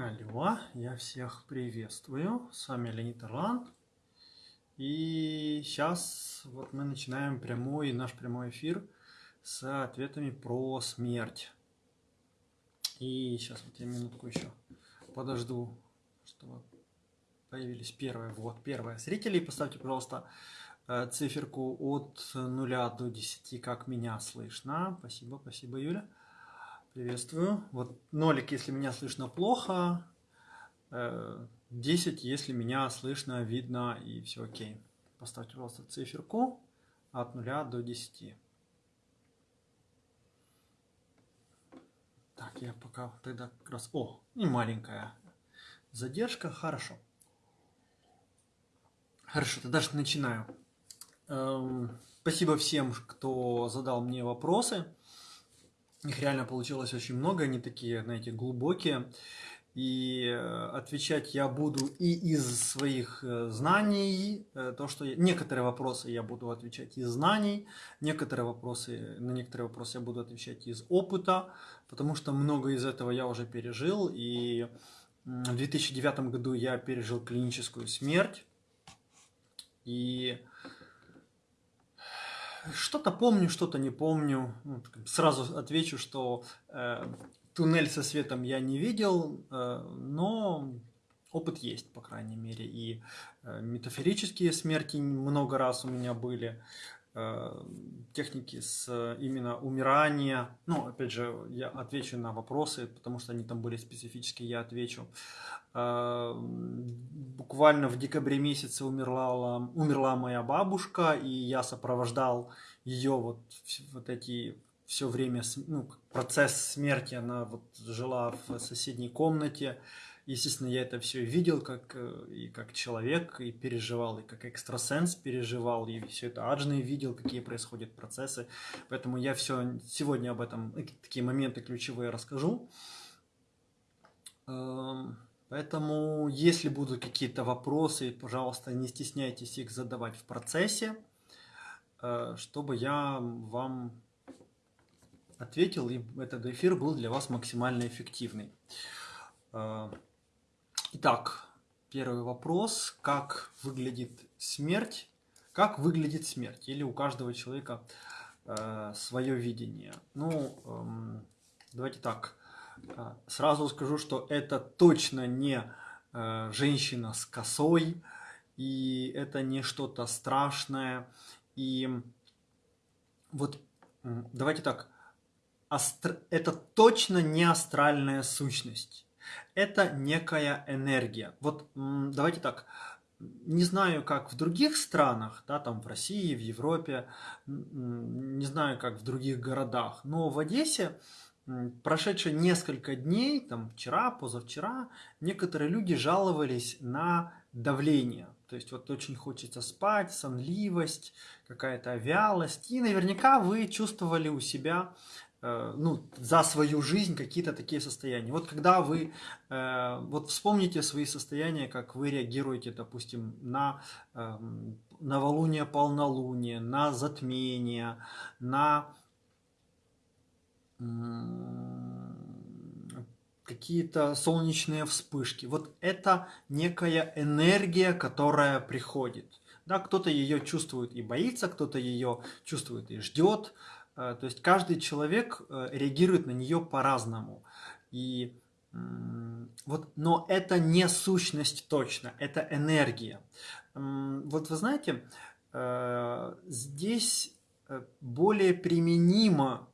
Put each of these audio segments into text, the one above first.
Алло, я всех приветствую. С вами Леонид Орлан. И сейчас вот мы начинаем прямой, наш прямой эфир с ответами про смерть. И сейчас вот я минутку еще подожду, чтобы появились первые. Вот, первые зрители. Поставьте, пожалуйста, э, циферку от 0 до 10, как меня слышно. Спасибо, спасибо, Юля. Приветствую. Вот нолик, если меня слышно плохо. 10, э, если меня слышно, видно и все окей. Поставьте, пожалуйста, циферку от 0 до 10. Так, я пока тогда как раз... О, и маленькая задержка. Хорошо. Хорошо, тогда же начинаю. Эм, спасибо всем, кто задал мне вопросы. Их реально получилось очень много, они такие, знаете, глубокие. И э, отвечать я буду и из своих э, знаний, э, то, что я... некоторые вопросы я буду отвечать из знаний, некоторые вопросы, на некоторые вопросы я буду отвечать из опыта, потому что много из этого я уже пережил. И в 2009 году я пережил клиническую смерть. И что-то помню, что-то не помню. Ну, сразу отвечу, что э, туннель со светом я не видел, э, но опыт есть, по крайней мере. И э, метафорические смерти много раз у меня были. Э, техники с именно умирания. Ну, опять же, я отвечу на вопросы, потому что они там были специфические, я отвечу. Э, буквально в декабре месяце умерла, умерла моя бабушка, и я сопровождал ее вот, вот эти все время, ну, процесс смерти, она вот жила в соседней комнате, Естественно, я это все видел как, э, и как человек, и переживал, и как экстрасенс переживал, и все это аджны видел, какие происходят процессы. Поэтому я все сегодня об этом, э, такие моменты ключевые расскажу. Эм, поэтому, если будут какие-то вопросы, пожалуйста, не стесняйтесь их задавать в процессе, э, чтобы я вам ответил, и этот эфир был для вас максимально эффективный. Итак, первый вопрос. Как выглядит смерть? Как выглядит смерть? Или у каждого человека э, свое видение? Ну, э, давайте так. Э, сразу скажу, что это точно не э, женщина с косой, и это не что-то страшное. И вот давайте так. Астр... Это точно не астральная сущность это некая энергия. Вот давайте так, не знаю, как в других странах, да, там в России, в Европе, не знаю, как в других городах, но в Одессе прошедшие несколько дней, там вчера, позавчера, некоторые люди жаловались на давление. То есть вот очень хочется спать, сонливость, какая-то вялость. И наверняка вы чувствовали у себя ну, за свою жизнь какие-то такие состояния. Вот когда вы, э, вот вспомните свои состояния, как вы реагируете, допустим, на эм, новолуние, полнолуние, на затмение, на какие-то солнечные вспышки. Вот это некая энергия, которая приходит. Да, кто-то ее чувствует и боится, кто-то ее чувствует и ждет, Э, то есть каждый человек э, реагирует на нее по-разному. И вот, но это не сущность точно, это энергия. Вот вы знаете, э, здесь более применима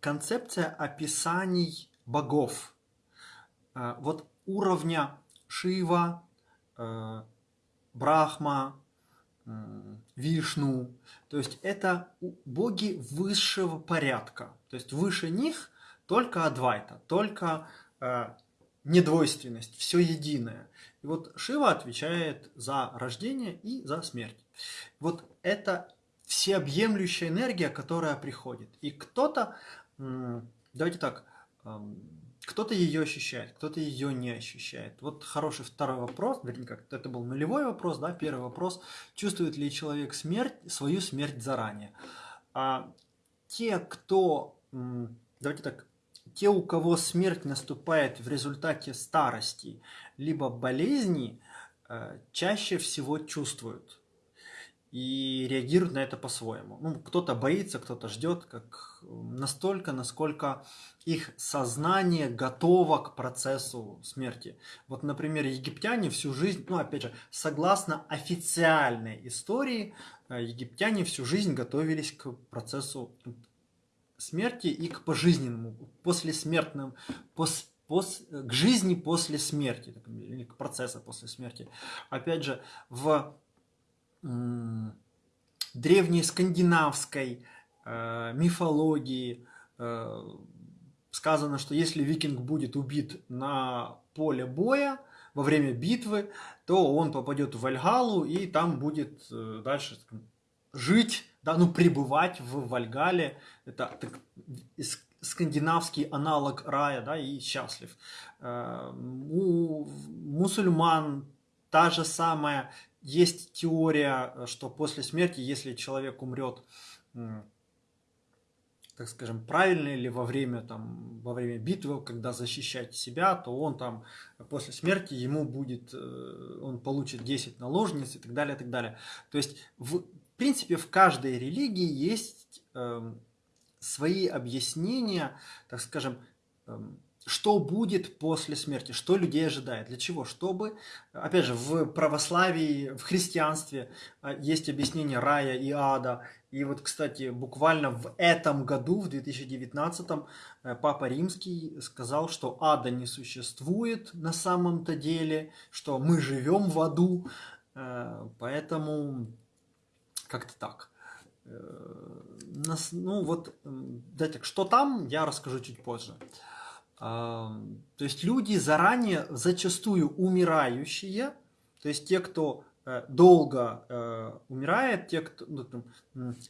концепция описаний богов. Вот уровня Шива, Брахма, Вишну. То есть это боги высшего порядка. То есть выше них только Адвайта, только э, недвойственность, все единое. И вот Шива отвечает за рождение и за смерть. Вот это всеобъемлющая энергия, которая приходит. И кто-то, давайте так, кто-то ее ощущает, кто-то ее не ощущает. Вот хороший второй вопрос, вернее, как это был нулевой вопрос, да, первый вопрос, чувствует ли человек смерть, свою смерть заранее. А те, кто, давайте так, те, у кого смерть наступает в результате старости, либо болезни, э, чаще всего чувствуют и реагируют на это по-своему. Ну, кто-то боится, кто-то ждет, как настолько, насколько их сознание готово к процессу смерти. Вот, например, египтяне всю жизнь, ну, опять же, согласно официальной истории, э, египтяне всю жизнь готовились к процессу смерти и к пожизненному, послесмертным, пос, пос, к жизни после смерти, или к процессу после смерти. Опять же, в древней скандинавской мифологии э, сказано, что если викинг будет убит на поле боя во время битвы, то он попадет в Вальгалу и там будет э, дальше жить, да, ну пребывать в Вальгале. Это так, скандинавский аналог рая, да, и счастлив. Э, у мусульман та же самая есть теория, э, что после смерти, если человек умрет, так скажем, правильно или во время, там, во время битвы, когда защищать себя, то он там после смерти ему будет, э, он получит 10 наложниц и так далее, и так далее. То есть, в принципе, в каждой религии есть э, свои объяснения, так скажем, э, что будет после смерти, что людей ожидает, для чего, чтобы, опять же, в православии, в христианстве а, есть объяснение рая и ада, и вот, кстати, буквально в этом году, в 2019, э, Папа Римский сказал, что ада не существует на самом-то деле, что мы живем в аду, э, поэтому как-то так. Э, ну вот, дайте, что там, я расскажу чуть позже. То есть люди заранее, зачастую умирающие, то есть те, кто долго э, умирает, те, кто ну, там,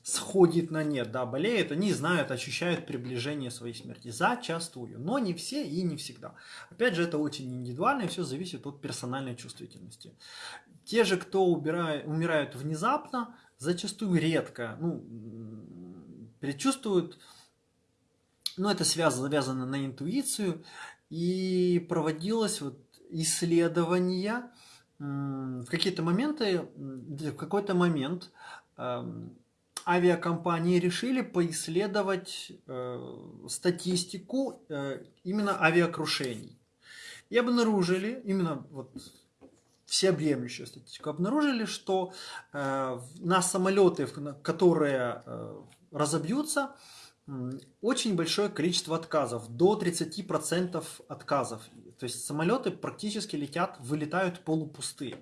сходит на нет, да, болеет, они знают, ощущают приближение своей смерти. Зачастую. Но не все и не всегда. Опять же, это очень индивидуально, и все зависит от персональной чувствительности. Те же, кто убирает, умирают внезапно, зачастую редко ну, предчувствуют ну, это связано, завязано на интуицию, и проводилось вот исследование в какие-то моменты, в какой-то момент эм, авиакомпании решили поисследовать э, статистику э, именно авиакрушений. И обнаружили, именно вот всеобъемлющую статистику, обнаружили, что э, на самолеты, которые разобьются, очень большое количество отказов, до 30% отказов. То есть самолеты практически летят, вылетают полупустые.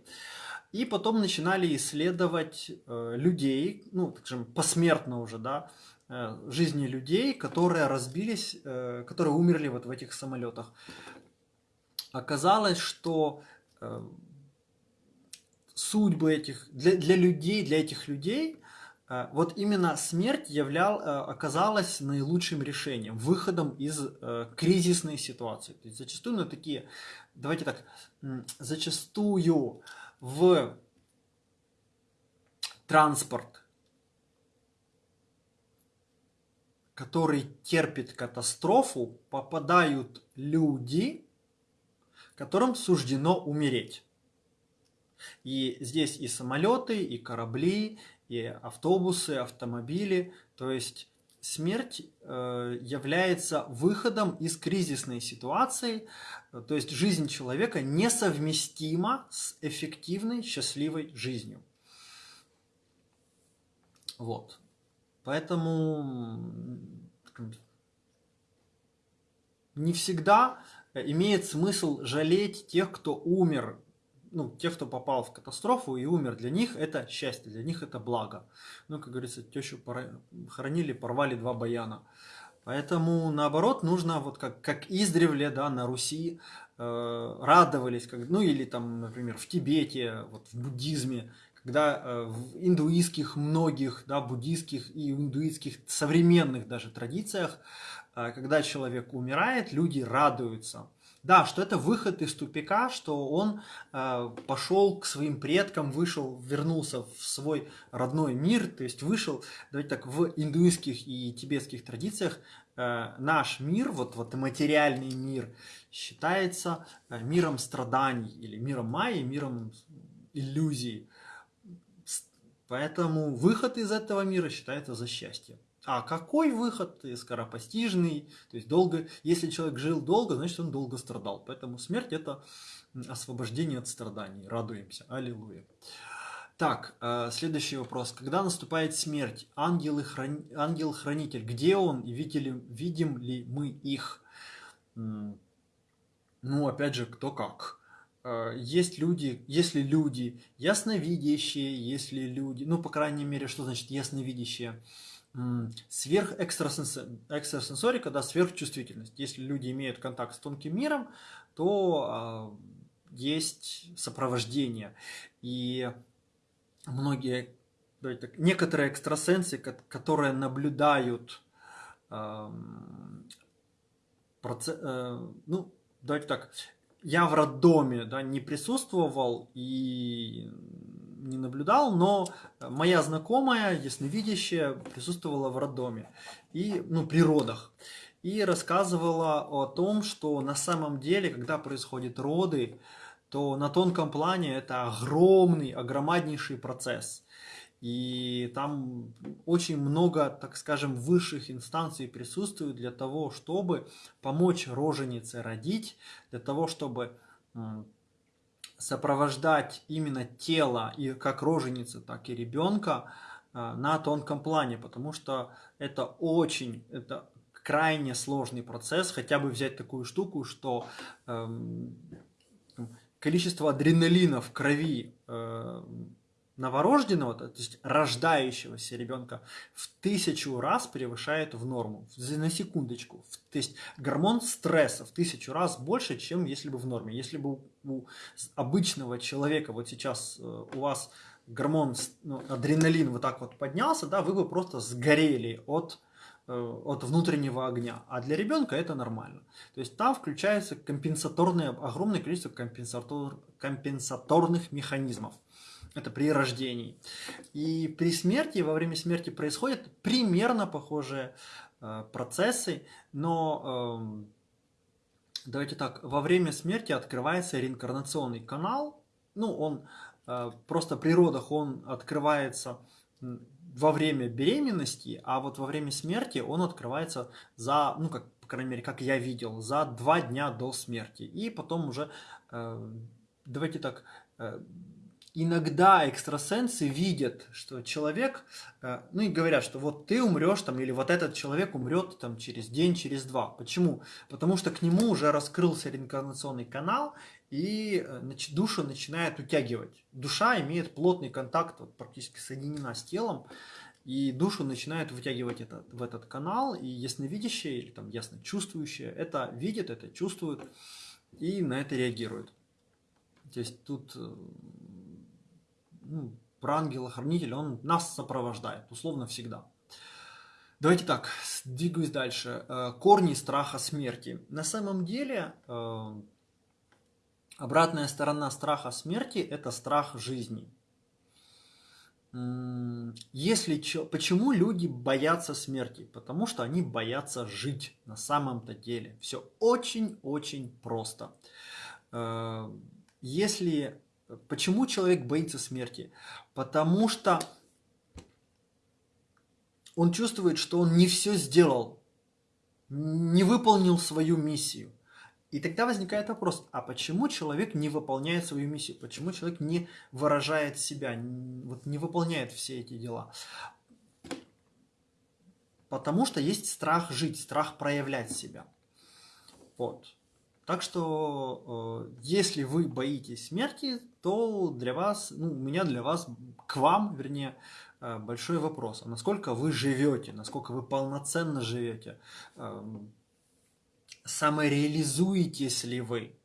И потом начинали исследовать э, людей, ну, так скажем, посмертно уже, да, э, жизни людей, которые разбились, э, которые умерли вот в этих самолетах. Оказалось, что судьбы этих, для, для людей, для этих людей вот именно смерть являл, э, оказалась наилучшим решением, выходом из э, кризисной ситуации. То есть зачастую на такие, давайте так, зачастую в транспорт, который терпит катастрофу, попадают люди, которым суждено умереть. И здесь и самолеты, и корабли, и автобусы, автомобили. То есть смерть э, является выходом из кризисной ситуации, то есть жизнь человека несовместима с эффективной, счастливой жизнью. Вот. Поэтому не всегда имеет смысл жалеть тех, кто умер ну, тех, кто попал в катастрофу и умер, для них это счастье, для них это благо. Ну, как говорится, тещу хоронили, порвали два баяна. Поэтому, наоборот, нужно, вот как, как издревле, да, на Руси э, радовались, как, ну, или там, например, в Тибете, вот в буддизме, когда э, в индуистских многих, да, буддийских и индуистских современных даже традициях, э, когда человек умирает, люди радуются, Да, что это выход из тупика, что он э, пошел к своим предкам, вышел, вернулся в свой родной мир, то есть вышел, давайте так, в индуистских и тибетских традициях э, наш мир, вот, вот материальный мир, считается э, миром страданий или миром майи, миром иллюзий. Поэтому выход из этого мира считается за счастье. А какой выход? Скоропостижный. То есть долго, если человек жил долго, значит он долго страдал. Поэтому смерть это освобождение от страданий. Радуемся. Аллилуйя. Так, э, следующий вопрос. Когда наступает смерть, ангел-хранитель, где он и видели, видим ли мы их? Ну, опять же, кто как. Э, есть люди, если люди ясновидящие, если люди, ну, по крайней мере, что значит ясновидящие? Сверхэкстрасенсорика, да, сверхчувствительность. Если люди имеют контакт с тонким миром, то э, есть сопровождение. И многие, так, некоторые экстрасенсы, которые наблюдают процесс, э, ну, давайте так, я в роддоме да, не присутствовал и не наблюдал, но моя знакомая, ясновидящая, присутствовала в роддоме и, ну, при родах. И рассказывала о том, что на самом деле, когда происходят роды, то на тонком плане это огромный, огромнейший процесс. И там очень много, так скажем, высших инстанций присутствует для того, чтобы помочь роженице родить, для того, чтобы сопровождать именно тело, и как роженицы, так и ребенка э, на тонком плане, потому что это очень, это крайне сложный процесс, хотя бы взять такую штуку, что эм, количество адреналина в крови э, новорожденного, то есть рождающегося ребенка, в тысячу раз превышает в норму. На секундочку. То есть гормон стресса в тысячу раз больше, чем если бы в норме. Если бы у обычного человека вот сейчас э, у вас гормон ну, адреналин вот так вот поднялся, да, вы бы просто сгорели от э, от внутреннего огня, а для ребенка это нормально. То есть там включается компенсаторное, огромное количество компенсатор, компенсаторных механизмов. Это при рождении. И при смерти, во время смерти происходят примерно похожие э, процессы, но э, давайте так, во время смерти открывается реинкарнационный канал. Ну, он э, просто при родах он открывается во время беременности, а вот во время смерти он открывается за, ну, как, по крайней мере, как я видел, за два дня до смерти. И потом уже, э, давайте так, э, иногда экстрасенсы видят, что человек, э, ну и говорят, что вот ты умрешь там, или вот этот человек умрет там через день, через два. Почему? Потому что к нему уже раскрылся реинкарнационный канал, и э, душу начинает утягивать. Душа имеет плотный контакт, вот, практически соединена с телом, и душу начинает вытягивать это, в этот канал, и ясновидящее или там ясно чувствующее это видит, это чувствует и на это реагирует. То есть тут э, ну, про ангела-хранителя, он нас сопровождает, условно всегда. Давайте так, двигаюсь дальше. Э, корни страха смерти. На самом деле, э, обратная сторона страха смерти – это страх жизни. Если, почему люди боятся смерти? Потому что они боятся жить на самом-то деле. Все очень-очень просто. Э, если Почему человек боится смерти? Потому что он чувствует, что он не все сделал, не выполнил свою миссию. И тогда возникает вопрос, а почему человек не выполняет свою миссию? Почему человек не выражает себя, вот не выполняет все эти дела? Потому что есть страх жить, страх проявлять себя. Вот. Так что, э, если вы боитесь смерти, то для вас, ну, у меня для вас, к вам, вернее, э, большой вопрос. А насколько вы живете, насколько вы полноценно живете, эм, самореализуетесь ли вы?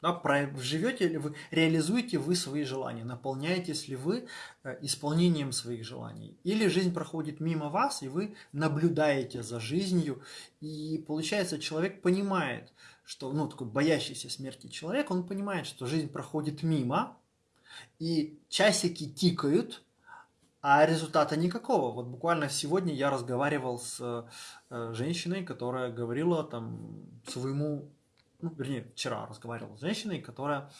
Да, живете ли вы, реализуете вы свои желания, наполняетесь ли вы э, исполнением своих желаний. Или жизнь проходит мимо вас, и вы наблюдаете за жизнью, и получается человек понимает, что, ну, такой боящийся смерти человек, он понимает, что жизнь проходит мимо, и часики тикают, а результата никакого. Вот буквально сегодня я разговаривал с э, женщиной, которая говорила там своему, ну, вернее, вчера разговаривал с женщиной, которая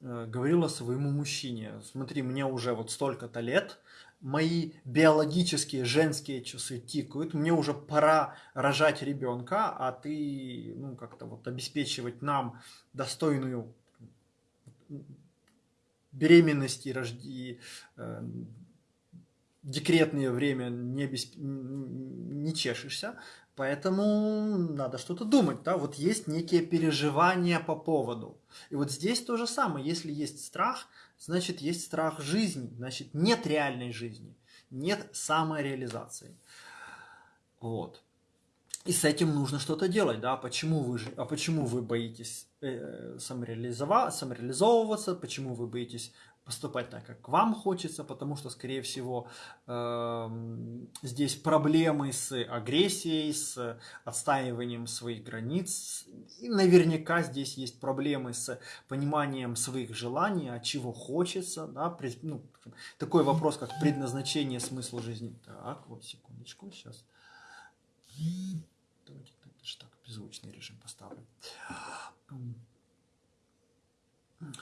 э, говорила своему мужчине, смотри, мне уже вот столько-то лет, мои биологические женские часы тикают, мне уже пора рожать ребенка, а ты, ну, как-то вот обеспечивать нам достойную беременность и рожди, э, декретное время не, обесп... не чешешься, поэтому надо что-то думать, да, вот есть некие переживания по поводу. И вот здесь то же самое, если есть страх, значит есть страх жизни, значит нет реальной жизни, нет самореализации. Вот. И с этим нужно что-то делать, да, почему вы, а почему вы боитесь э, самореализовываться, почему вы боитесь поступать так, как вам хочется, потому что, скорее всего, э, здесь проблемы с агрессией, с отстаиванием своих границ. И наверняка здесь есть проблемы с пониманием своих желаний, а чего хочется. Да? Ну, такой вопрос, как предназначение, смысл жизни. Так, вот секундочку, сейчас. Давайте так, беззвучный режим поставлю.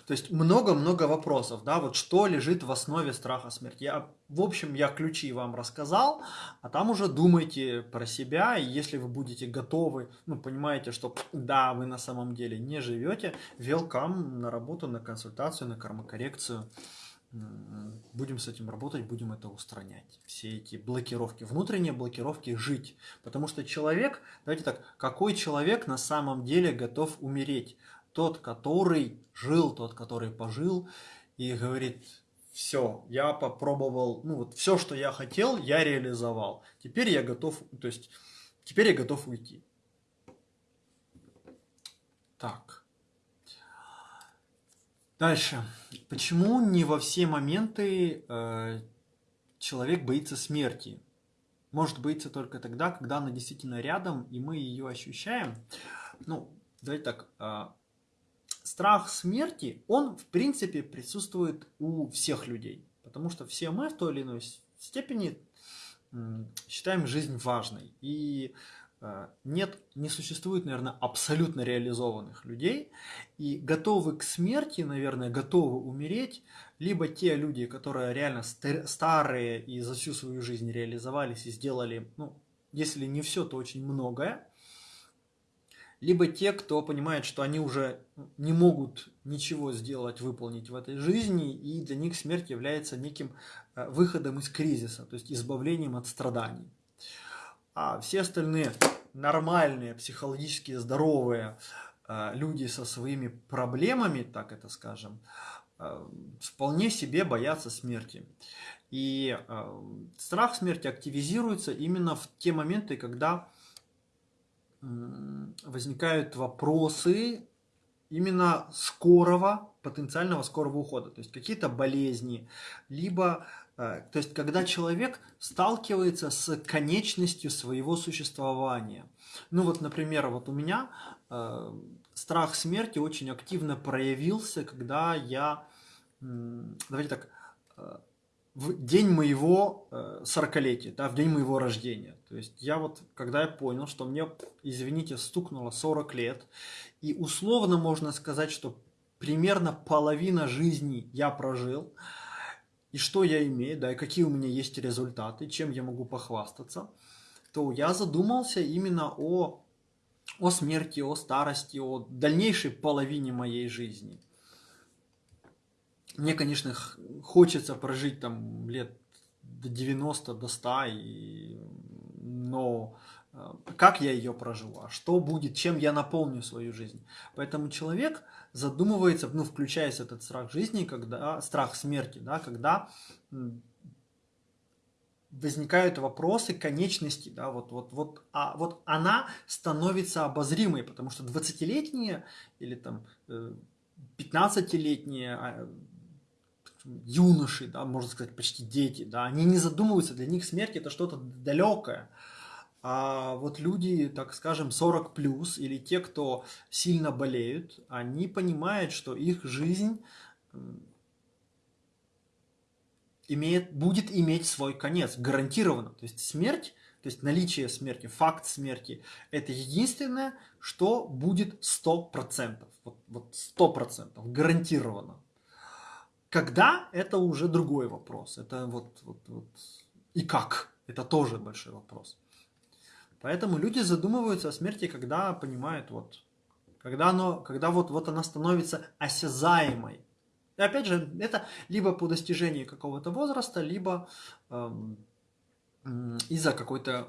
То есть много-много вопросов, да, вот что лежит в основе страха смерти. Я, в общем, я ключи вам рассказал, а там уже думайте про себя, и если вы будете готовы, ну, понимаете, что да, вы на самом деле не живете, welcome на работу, на консультацию, на кармокоррекцию. Будем с этим работать, будем это устранять. Все эти блокировки, внутренние блокировки жить. Потому что человек, давайте так, какой человек на самом деле готов умереть? Тот, который жил, тот, который пожил, и говорит, все, я попробовал, ну вот все, что я хотел, я реализовал. Теперь я готов, то есть, теперь я готов уйти. Так. Дальше. Почему не во все моменты э, человек боится смерти? Может боиться только тогда, когда она действительно рядом, и мы ее ощущаем. Ну, давайте так. Э, страх смерти, он в принципе присутствует у всех людей. Потому что все мы в той или иной степени считаем жизнь важной. И э, нет, не существует, наверное, абсолютно реализованных людей. И готовы к смерти, наверное, готовы умереть, либо те люди, которые реально старые и за всю свою жизнь реализовались и сделали, ну, если не все, то очень многое либо те, кто понимает, что они уже не могут ничего сделать, выполнить в этой жизни, и для них смерть является неким э, выходом из кризиса, то есть избавлением от страданий. А все остальные нормальные, психологически здоровые э, люди со своими проблемами, так это скажем, э, вполне себе боятся смерти. И страх смерти активизируется именно в те моменты, когда возникают вопросы именно скорого, потенциального скорого ухода. То есть какие-то болезни, либо э, то есть, когда человек сталкивается с конечностью своего существования. Ну вот, например, вот у меня э, страх смерти очень активно проявился, когда я, давайте так, э, в день моего 40-летия, да, в день моего рождения. То есть я вот, когда я понял, что мне, извините, стукнуло 40 лет, и условно можно сказать, что примерно половина жизни я прожил, и что я имею, да, и какие у меня есть результаты, чем я могу похвастаться, то я задумался именно о, о смерти, о старости, о дальнейшей половине моей жизни. Мне, конечно, хочется прожить там лет до 90, до 100, и... но э, как я ее проживу, а что будет, чем я наполню свою жизнь. Поэтому человек задумывается, ну, включаясь этот страх жизни, когда, страх смерти, да, когда возникают вопросы конечности, да, вот, вот, вот, а вот она становится обозримой, потому что 20-летние или там 15-летние а, юноши, да, можно сказать, почти дети, да, они не задумываются, для них смерть это что-то далекое. А вот люди, так скажем, 40 плюс или те, кто сильно болеют, они понимают, что их жизнь имеет, будет иметь свой конец, гарантированно. То есть смерть, то есть наличие смерти, факт смерти, это единственное, что будет 100%. Вот, вот 100%, гарантированно. Когда, это уже другой вопрос. Это вот, вот, вот и как, это тоже большой вопрос. Поэтому люди задумываются о смерти, когда понимают, вот, когда, оно, когда вот, вот она становится осязаемой. И опять же, это либо по достижении какого-то возраста, либо эм, из-за какой-то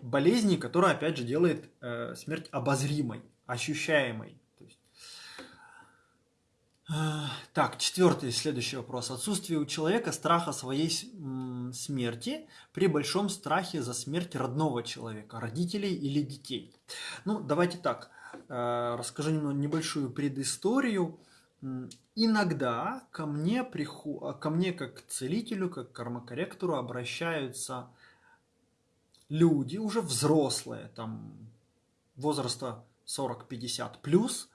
болезни, которая, опять же, делает э, смерть обозримой, ощущаемой. Так, четвертый, следующий вопрос. Отсутствие у человека страха своей смерти при большом страхе за смерть родного человека, родителей или детей. Ну, давайте так, э, расскажу небольшую предысторию. Иногда ко мне, приху... ко мне как к целителю, как к кармакорректору обращаются люди, уже взрослые, там возраста 40-50 плюс,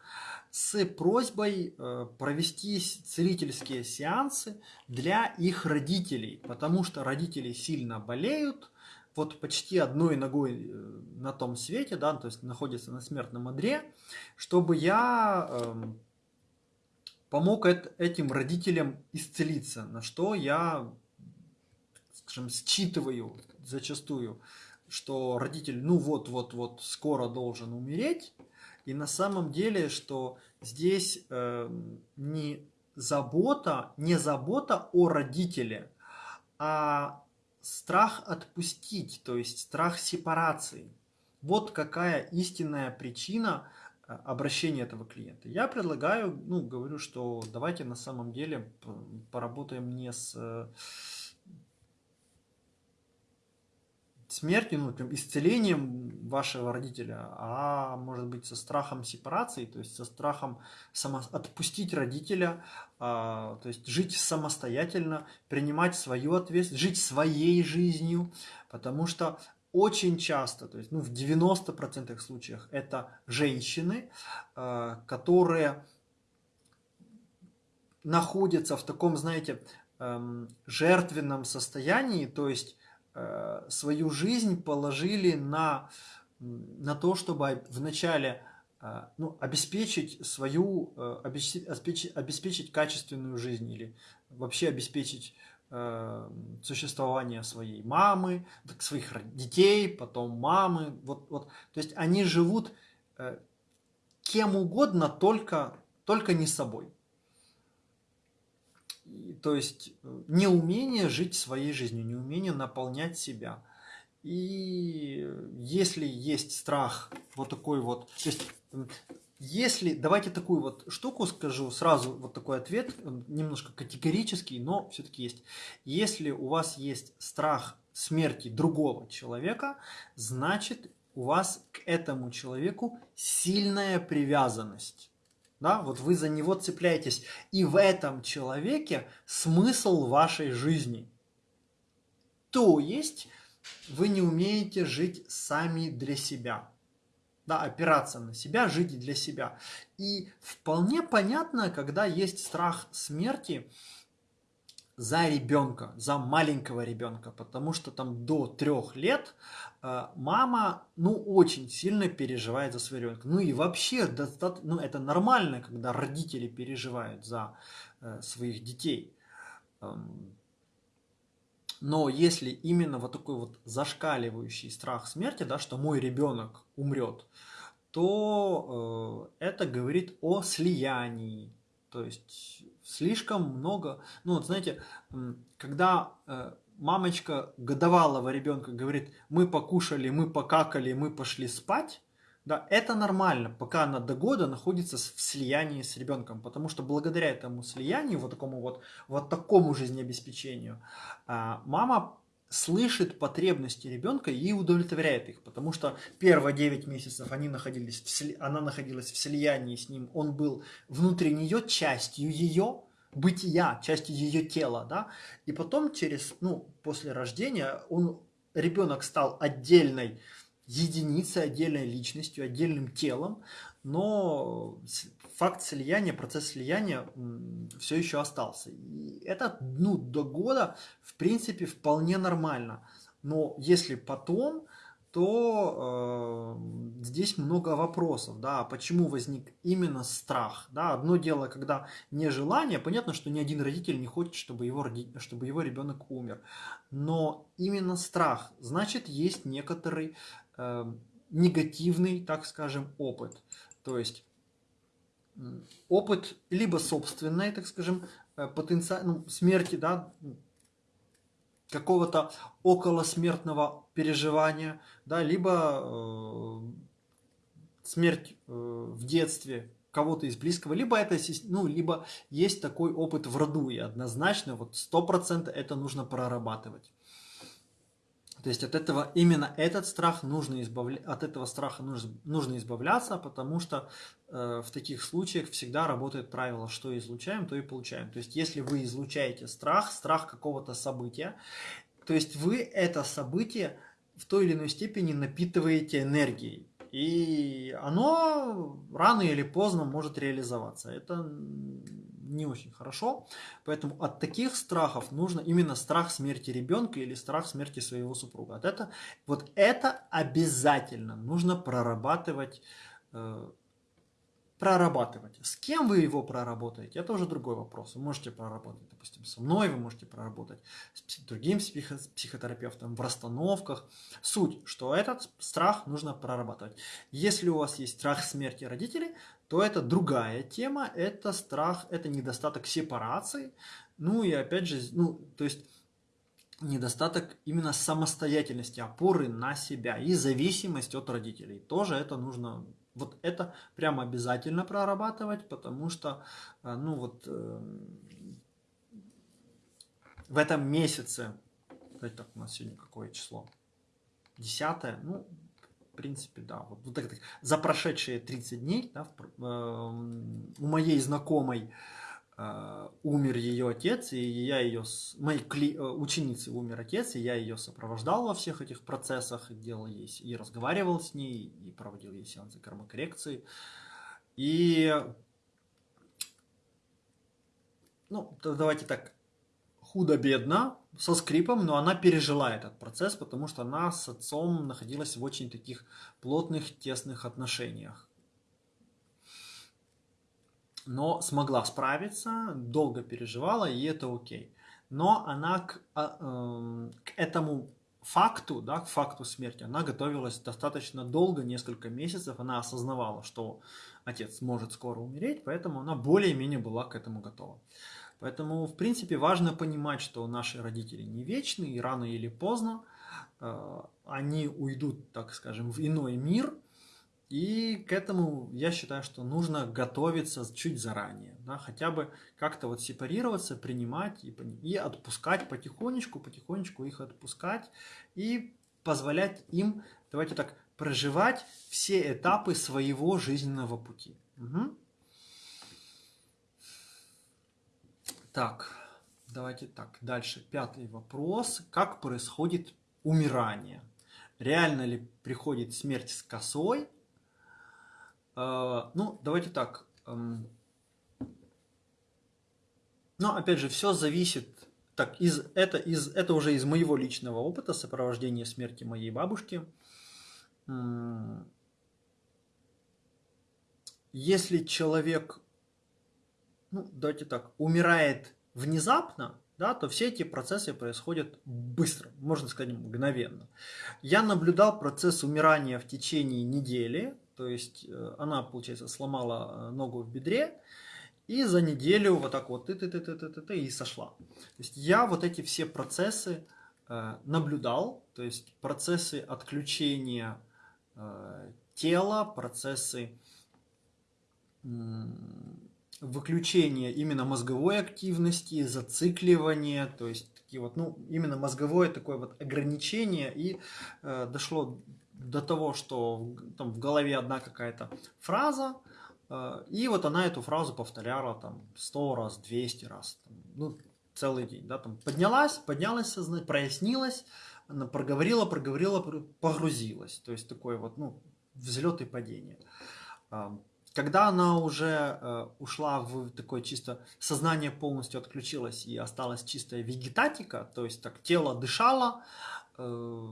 с просьбой э, провести целительские сеансы для их родителей, потому что родители сильно болеют, вот почти одной ногой э, на том свете, да, то есть находятся на смертном одре, чтобы я э, помог этим родителям исцелиться, на что я, скажем, считываю зачастую, что родитель, ну вот-вот-вот, скоро должен умереть, и на самом деле, что здесь э, не забота, не забота о родителе, а страх отпустить, то есть страх сепарации. Вот какая истинная причина э, обращения этого клиента. Я предлагаю, ну, говорю, что давайте на самом деле поработаем не с э, смертью, ну, там, исцелением вашего родителя, а может быть со страхом сепарации, то есть со страхом само... отпустить родителя, а, то есть жить самостоятельно, принимать свою ответственность, жить своей жизнью, потому что очень часто, то есть ну, в 90% случаях это женщины, а, которые находятся в таком, знаете, эм, жертвенном состоянии, то есть свою жизнь положили на, на то, чтобы вначале э, ну, обеспечить свою, э, обеспечить, обеспечить качественную жизнь или вообще обеспечить существование своей мамы, своих детей, потом мамы. Вот, вот. То есть они живут кем угодно, только, только не собой то есть неумение жить своей жизнью, неумение наполнять себя. И если есть страх, вот такой вот, то есть если, давайте такую вот штуку скажу, сразу вот такой ответ, немножко категорический, но все-таки есть. Если у вас есть страх смерти другого человека, значит у вас к этому человеку сильная привязанность да, вот вы за него цепляетесь, и в этом человеке смысл вашей жизни. То есть вы не умеете жить сами для себя, да, опираться на себя, жить для себя. И вполне понятно, когда есть страх смерти, за ребенка, за маленького ребенка, потому что там до трех лет э, мама, ну, очень сильно переживает за своего ребенка. Ну и вообще, ну, это нормально, когда родители переживают за э, своих детей. Эм, но если именно вот такой вот зашкаливающий страх смерти, да, что мой ребенок умрет, то э, это говорит о слиянии, то есть слишком много... Ну вот знаете, когда э, мамочка годовалого ребенка говорит, мы покушали, мы покакали, мы пошли спать, да, это нормально, пока она до года находится в слиянии с ребенком, потому что благодаря этому слиянию, вот такому вот, вот такому жизнеобеспечению, а, мама слышит потребности ребенка и удовлетворяет их, потому что первые 9 месяцев они находились в, она находилась в слиянии с ним, он был внутри нее частью ее, бытия, частью ее тела, да, и потом через, ну, после рождения он, ребенок стал отдельной единицей, отдельной личностью, отдельным телом, но факт слияния, процесс слияния все еще остался. И это ну, до года, в принципе, вполне нормально. Но если потом, то э, здесь много вопросов, да, почему возник именно страх, да, одно дело, когда нежелание, понятно, что ни один родитель не хочет, чтобы его, чтобы его ребенок умер, но именно страх, значит, есть некоторый э, негативный, так скажем, опыт, то есть опыт либо собственной, так скажем, э, потенциал, ну, смерти, да, какого-то околосмертного переживания, да, либо э, смерть э, в детстве кого-то из близкого, либо это, ну, либо есть такой опыт в роду, и однозначно, вот сто процентов это нужно прорабатывать. То есть от этого именно этот страх нужно избавля... от этого страха нужно, нужно избавляться, потому что э, в таких случаях всегда работает правило, что излучаем, то и получаем. То есть если вы излучаете страх, страх какого-то события, то есть вы это событие в той или иной степени напитываете энергией. И оно рано или поздно может реализоваться. Это не очень хорошо. Поэтому от таких страхов нужно именно страх смерти ребенка или страх смерти своего супруга. От это, вот это обязательно нужно прорабатывать э, прорабатывать. С кем вы его проработаете, это уже другой вопрос. Вы можете проработать, допустим, со мной, вы можете проработать с другим психотерапевтом в расстановках. Суть, что этот страх нужно прорабатывать. Если у вас есть страх смерти родителей, то это другая тема, это страх, это недостаток сепарации. Ну и опять же, ну, то есть недостаток именно самостоятельности, опоры на себя и зависимость от родителей. Тоже это нужно вот это прямо обязательно прорабатывать, потому что, э, ну вот, э, в этом месяце, так, у нас сегодня какое число? Десятое, ну, в принципе, да, вот, вот так, за прошедшие 30 дней да, э, у моей знакомой Uh, умер ее отец, и я ее, моей кли, uh, ученицы умер отец, и я ее сопровождал во всех этих процессах, делал ей, и разговаривал с ней, и проводил ей сеансы кармокоррекции. И, ну, давайте так, худо-бедно, со скрипом, но она пережила этот процесс, потому что она с отцом находилась в очень таких плотных, тесных отношениях но смогла справиться, долго переживала, и это окей. Но она к, а, эм, к этому факту, да, к факту смерти, она готовилась достаточно долго, несколько месяцев, она осознавала, что отец может скоро умереть, поэтому она более-менее была к этому готова. Поэтому, в принципе, важно понимать, что наши родители не вечны, и рано или поздно э, они уйдут, так скажем, в иной мир, и к этому я считаю, что нужно готовиться чуть заранее, да, хотя бы как-то вот сепарироваться, принимать и, и отпускать потихонечку, потихонечку их отпускать и позволять им, давайте так, проживать все этапы своего жизненного пути. Угу. Так, давайте так, дальше пятый вопрос. Как происходит умирание? Реально ли приходит смерть с косой а, ну, давайте так. Эм, но опять же, все зависит. Так, из, это, из, это уже из моего личного опыта сопровождения смерти моей бабушки. Если человек, ну, давайте так, умирает внезапно, да, то все эти процессы происходят быстро, можно сказать, мгновенно. Я наблюдал процесс умирания в течение недели, то есть э, она, получается, сломала э, ногу в бедре, и за неделю вот так вот ты ты ты ты ты ты, ты и сошла. То есть я вот эти все процессы э, наблюдал, то есть процессы отключения э, тела, процессы выключения именно мозговой активности, зацикливания, то есть такие вот, ну, именно мозговое такое вот ограничение, и э, дошло до того, что там в голове одна какая-то фраза, э, и вот она эту фразу повторяла там 100 раз, 200 раз, там, ну, целый день, да, там поднялась, поднялась сознание, прояснилась, она проговорила, проговорила, погрузилась, то есть такое вот, ну, взлет и падение. Когда она уже э, ушла в такое чисто сознание полностью отключилось и осталась чистая вегетатика, то есть так тело дышало, э,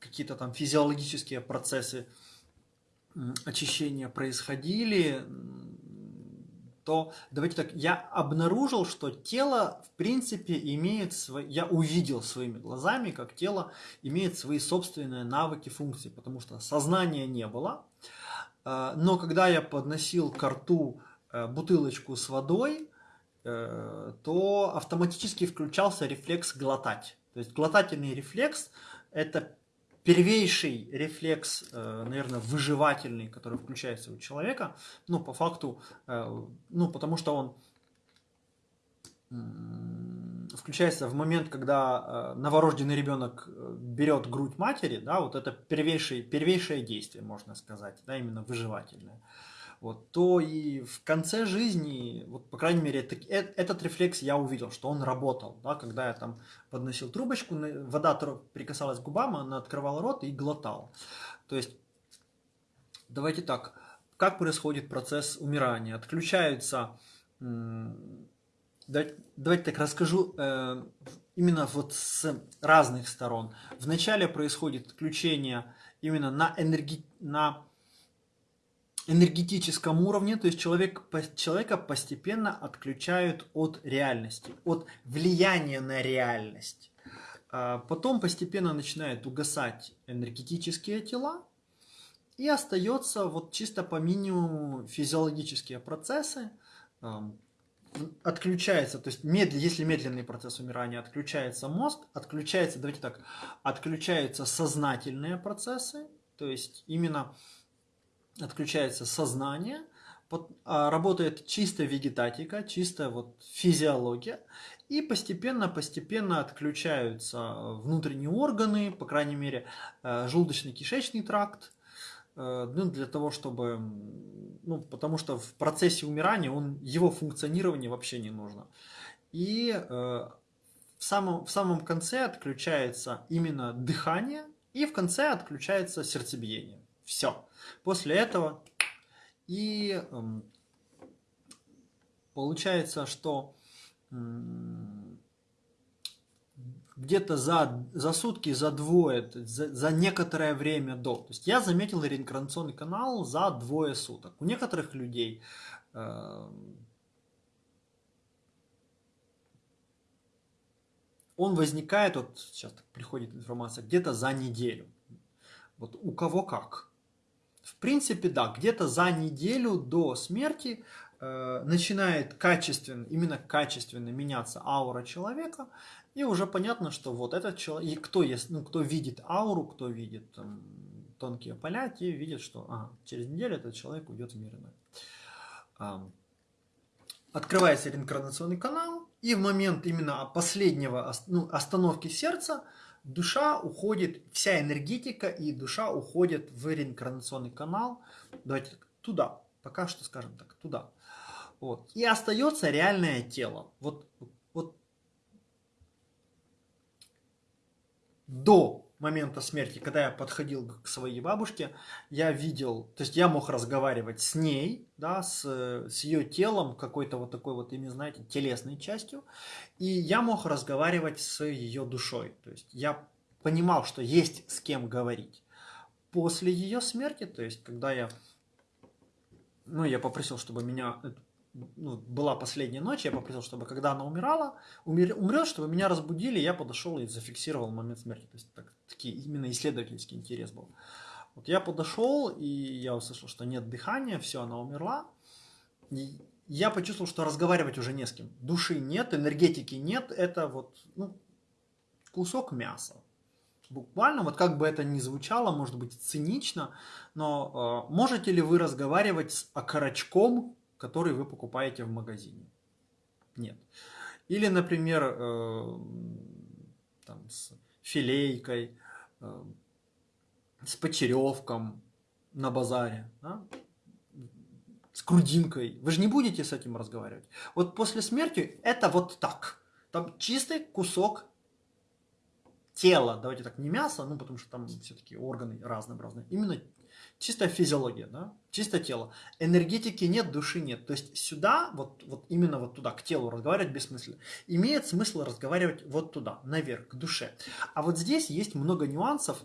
какие-то там физиологические процессы очищения происходили, то давайте так, я обнаружил, что тело в принципе имеет свои, я увидел своими глазами, как тело имеет свои собственные навыки, функции, потому что сознания не было, но когда я подносил к рту э, бутылочку с водой, э, то автоматически включался рефлекс глотать. То есть глотательный рефлекс – это первейший рефлекс, э, наверное, выживательный, который включается у человека, ну, по факту, ну, потому что он включается в момент, когда э, новорожденный ребенок э, берет грудь матери, да, вот это первейшее, первейшее действие, можно сказать, да, именно выживательное, вот, то и в конце жизни, вот, по крайней мере, это, этот рефлекс я увидел, что он работал, да, когда я там подносил трубочку, вода прикасалась к губам, она открывала рот и глотала. То есть, давайте так, как происходит процесс умирания? Отключаются Давайте, давайте так расскажу э, именно вот с разных сторон. Вначале происходит отключение именно на, энерги, на энергетическом уровне, то есть человек, человека постепенно отключают от реальности, от влияния на реальность. А потом постепенно начинают угасать энергетические тела, и остается вот чисто по минимуму физиологические процессы, отключается, то есть медли, если медленный процесс умирания, отключается мозг, отключается, давайте так, отключаются сознательные процессы, то есть именно отключается сознание, а, работает чисто вегетатика, чисто вот физиология, и постепенно-постепенно отключаются внутренние органы, по крайней мере, э, желудочно-кишечный тракт, ну, для того, чтобы, ну, потому что в процессе умирания он, его функционирование вообще не нужно. И э, в, самом, в самом конце отключается именно дыхание, и в конце отключается сердцебиение. Все. После этого и э, получается, что э, где-то за, за сутки, за двое, за, за некоторое время до. То есть я заметил реинкарнационный канал за двое суток. У некоторых людей э, он возникает, вот сейчас приходит информация, где-то за неделю. Вот у кого как. В принципе, да, где-то за неделю до смерти э, начинает качественно, именно качественно меняться аура человека, и уже понятно, что вот этот человек, и кто, есть, ну, кто видит ауру, кто видит там, тонкие поля, те видят, что ага, через неделю этот человек уйдет в мир иной. Открывается реинкарнационный канал, и в момент именно последнего ну, остановки сердца душа уходит, вся энергетика и душа уходит в реинкарнационный канал. Давайте туда, пока что скажем так, туда. Вот. И остается реальное тело. Вот до момента смерти, когда я подходил к своей бабушке, я видел, то есть я мог разговаривать с ней, да, с, с ее телом, какой-то вот такой вот, ими, знаете, телесной частью, и я мог разговаривать с ее душой, то есть я понимал, что есть с кем говорить. После ее смерти, то есть когда я, ну, я попросил, чтобы меня ну, была последняя ночь, я попросил, чтобы когда она умирала, умер, умрет, чтобы меня разбудили, я подошел и зафиксировал момент смерти. То есть так, такие, именно исследовательский интерес был. Вот я подошел, и я услышал, что нет дыхания, все, она умерла. И я почувствовал, что разговаривать уже не с кем. Души нет, энергетики нет, это вот ну, кусок мяса. Буквально, вот как бы это ни звучало, может быть цинично, но э, можете ли вы разговаривать с окорочком, который вы покупаете в магазине. Нет. Или, например, э, там, с филейкой, э, с почеревком на базаре, да? с грудинкой. Вы же не будете с этим разговаривать. Вот после смерти это вот так. Там чистый кусок тела, давайте так, не мясо, ну потому что там все-таки органы разнообразные, именно чистая физиология, да, чистое тело. Энергетики нет, души нет. То есть сюда, вот, вот именно вот туда, к телу разговаривать бессмысленно. Имеет смысл разговаривать вот туда, наверх, к душе. А вот здесь есть много нюансов,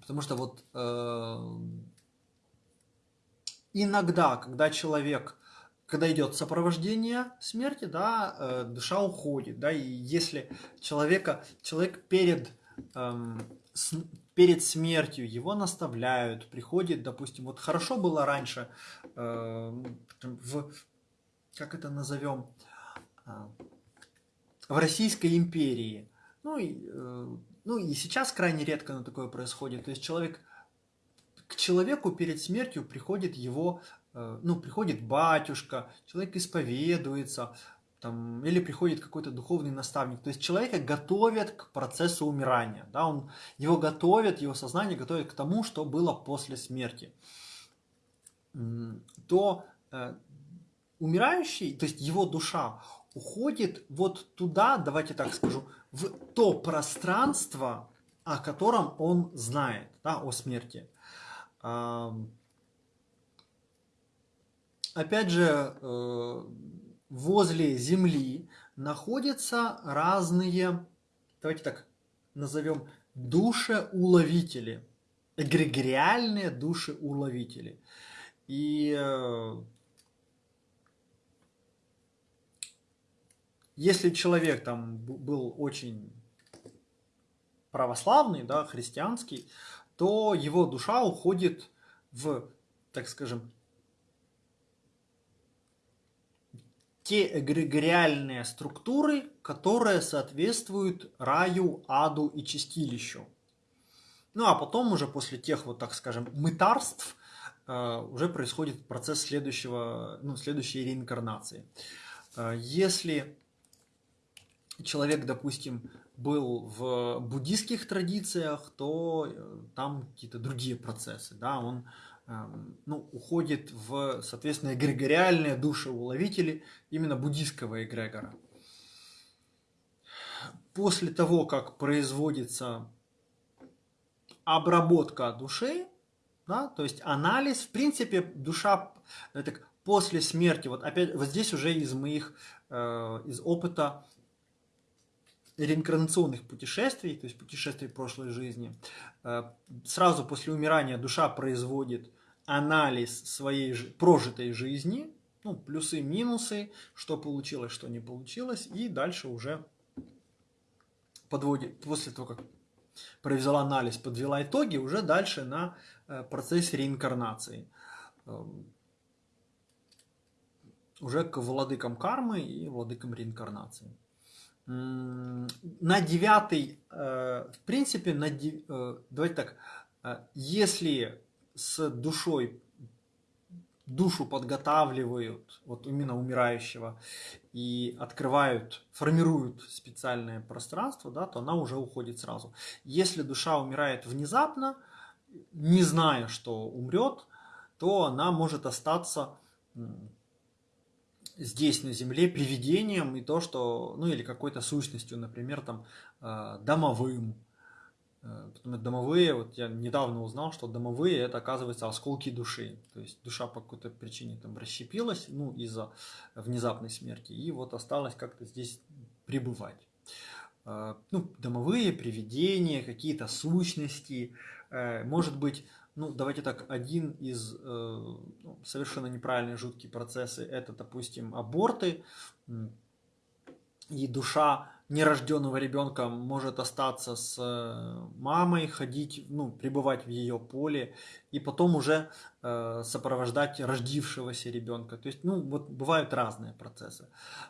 потому что вот э, иногда, когда человек когда идет сопровождение смерти, да, э, душа уходит, да, и если человека, человек перед, перед смертью его наставляют, приходит, допустим, вот хорошо было раньше э, в, как это назовем, э, в Российской империи, ну и, э, ну и сейчас крайне редко на такое происходит, то есть человек к человеку перед смертью приходит его Э, ну, приходит батюшка, человек исповедуется, там, или приходит какой-то духовный наставник. То есть человека готовят к процессу умирания. Да? Он, его готовят, его сознание готовит к тому, что было после смерти. То э, умирающий, то есть его душа, уходит вот туда, давайте так скажу, в то пространство, о котором он знает, да, о смерти опять же, э, возле Земли находятся разные, давайте так назовем, душеуловители, эгрегориальные душеуловители. И э, если человек там был очень православный, да, христианский, то его душа уходит в, так скажем, те эгрегориальные структуры, которые соответствуют раю, аду и чистилищу. Ну а потом уже после тех, вот так скажем, мытарств, э, уже происходит процесс следующего, ну, следующей реинкарнации. Э, если человек, допустим, был в буддийских традициях, то э, там какие-то другие процессы. Да? Он ну, уходит в, соответственно, эгрегориальные душеуловители именно буддийского эгрегора. После того, как производится обработка души, да, то есть анализ, в принципе, душа так, после смерти, вот опять, вот здесь уже из моих, э, из опыта реинкарнационных путешествий, то есть путешествий прошлой жизни, э, сразу после умирания душа производит анализ своей прожитой жизни, ну, плюсы, минусы, что получилось, что не получилось, и дальше уже подводит, после того, как провела анализ, подвела итоги, уже дальше на э, процесс реинкарнации. Эм, уже к владыкам кармы и владыкам реинкарнации на девятый, э, в принципе, на, э, давайте так, э, если с душой, душу подготавливают, вот именно умирающего, и открывают, формируют специальное пространство, да, то она уже уходит сразу. Если душа умирает внезапно, не зная, что умрет, то она может остаться здесь на земле привидением и то, что, ну или какой-то сущностью, например, там э, домовым. Э, домовые, вот я недавно узнал, что домовые это оказывается осколки души. То есть душа по какой-то причине там расщепилась, ну из-за внезапной смерти, и вот осталось как-то здесь пребывать. Э, ну, домовые, привидения, какие-то сущности, может быть, ну, давайте так, один из э, ну, совершенно неправильные жуткие процессы, это, допустим, аборты, и душа нерожденного ребенка может остаться с э, мамой, ходить, ну, пребывать в ее поле, и потом уже э, сопровождать рождившегося ребенка. То есть, ну, вот бывают разные процессы.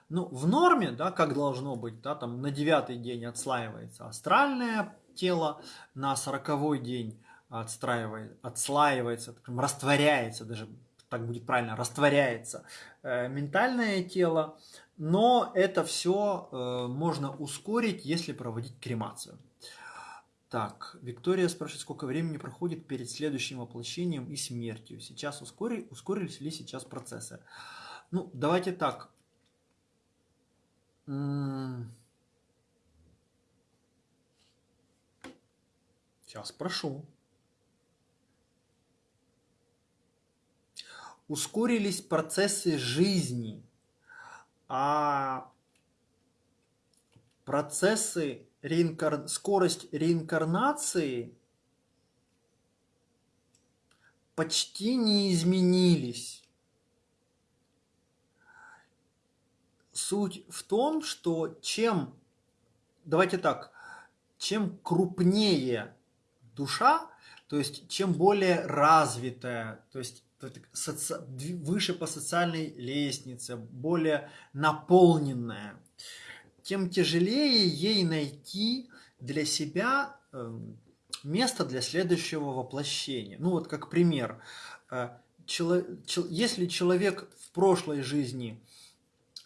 Ну, в норме, да, как должно быть, да, там на девятый день отслаивается астральное тело, на сороковой день отстраивает, отслаивается, растворяется даже так будет правильно, растворяется э, ментальное тело, но это все э, можно ускорить, если проводить кремацию. Так, Виктория спрашивает, сколько времени проходит перед следующим воплощением и смертью. Сейчас ускорили, ускорились ли сейчас процессы? Ну, давайте так. Сейчас прошу. Ускорились процессы жизни, а процессы реинкар... скорость реинкарнации почти не изменились. Суть в том, что чем, давайте так, чем крупнее душа, то есть чем более развитая, то есть выше по социальной лестнице, более наполненная, тем тяжелее ей найти для себя эм, место для следующего воплощения. Ну вот как пример, э, если человек в прошлой жизни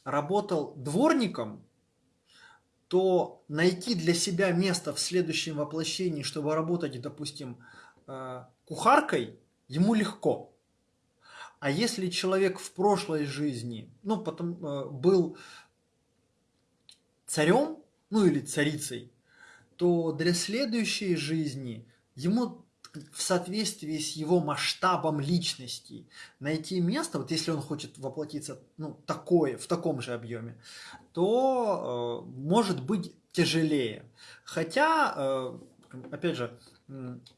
работал дворником, то найти для себя место в следующем воплощении, чтобы работать, допустим, э, кухаркой, ему легко. А если человек в прошлой жизни, ну, потом э, был царем, ну или царицей, то для следующей жизни ему в соответствии с его масштабом личности найти место, вот если он хочет воплотиться ну, такое, в таком же объеме, то э, может быть тяжелее. Хотя, э, опять же,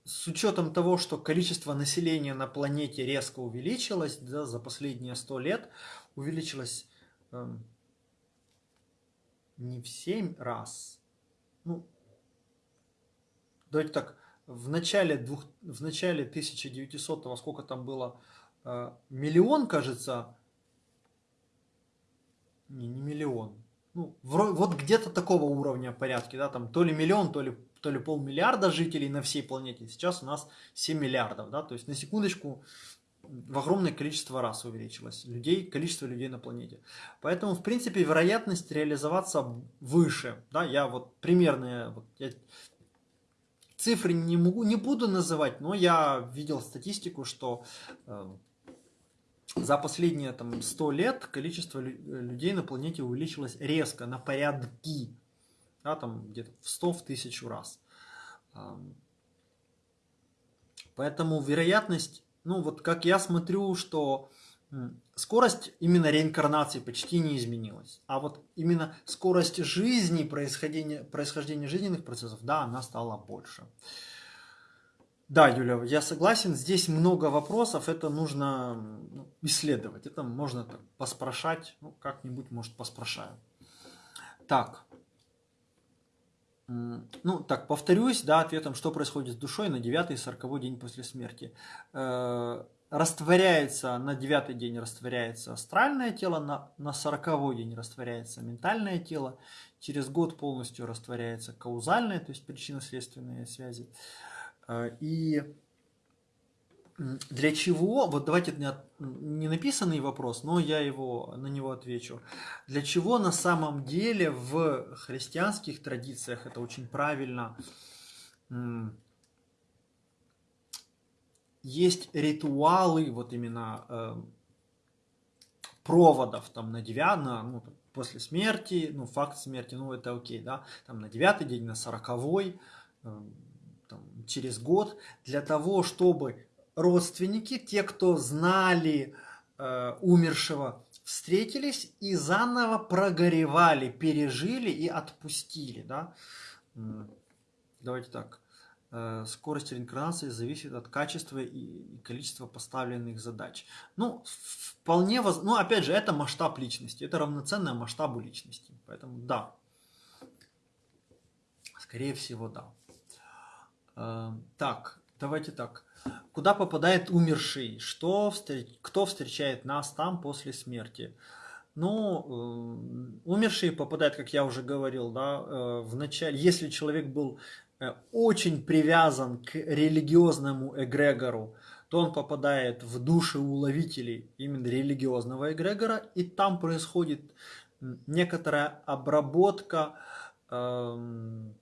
с учетом того, что количество населения на планете резко увеличилось да, за последние сто лет, увеличилось э, не в 7 раз. Ну, давайте так, в начале, двух, в начале 1900-го, сколько там было, э, миллион, кажется, не, не миллион, ну, вот где-то такого уровня порядки, да, там то ли миллион, то ли, то ли полмиллиарда жителей на всей планете, сейчас у нас 7 миллиардов, да, то есть на секундочку в огромное количество раз увеличилось людей, количество людей на планете. Поэтому, в принципе, вероятность реализоваться выше. Да, я вот примерные вот, я цифры не, могу, не буду называть, но я видел статистику, что э, за последние там, 100 лет количество людей на планете увеличилось резко, на порядки. Да, там где-то в 100, в тысячу раз. Поэтому вероятность ну вот как я смотрю, что скорость именно реинкарнации почти не изменилась. А вот именно скорость жизни, происхождения, происхождения жизненных процессов, да, она стала больше. Да, Юля, я согласен, здесь много вопросов, это нужно ну, исследовать, это можно так, поспрашать, ну, как-нибудь, может, поспрашаю. Так, ну, так, повторюсь, да, ответом, что происходит с душой на 9 и 40 день после смерти. Э, растворяется, на 9 день растворяется астральное тело, на, на 40 день растворяется ментальное тело, через год полностью растворяется каузальное, то есть причинно-следственные связи. Э, и для чего, вот давайте не написанный вопрос, но я его, на него отвечу. Для чего на самом деле в христианских традициях, это очень правильно, есть ритуалы, вот именно э, проводов там на 9, на, ну, после смерти, ну, факт смерти, ну, это окей, да, там на девятый день, на сороковой, э, там, через год, для того, чтобы родственники, те, кто знали э, умершего, встретились и заново прогоревали, пережили и отпустили. Да? Давайте так. Э, скорость реинкарнации зависит от качества и количества поставленных задач. Ну, вполне воз... Ну, опять же, это масштаб личности. Это равноценное масштабу личности. Поэтому да. Скорее всего, да. Э, так, давайте так. Куда попадает умерший? Что, кто встречает нас там после смерти? Ну, э, умерший попадает, как я уже говорил, да, э, в начале, если человек был э, очень привязан к религиозному эгрегору, то он попадает в души уловителей именно религиозного эгрегора, и там происходит некоторая обработка, эм,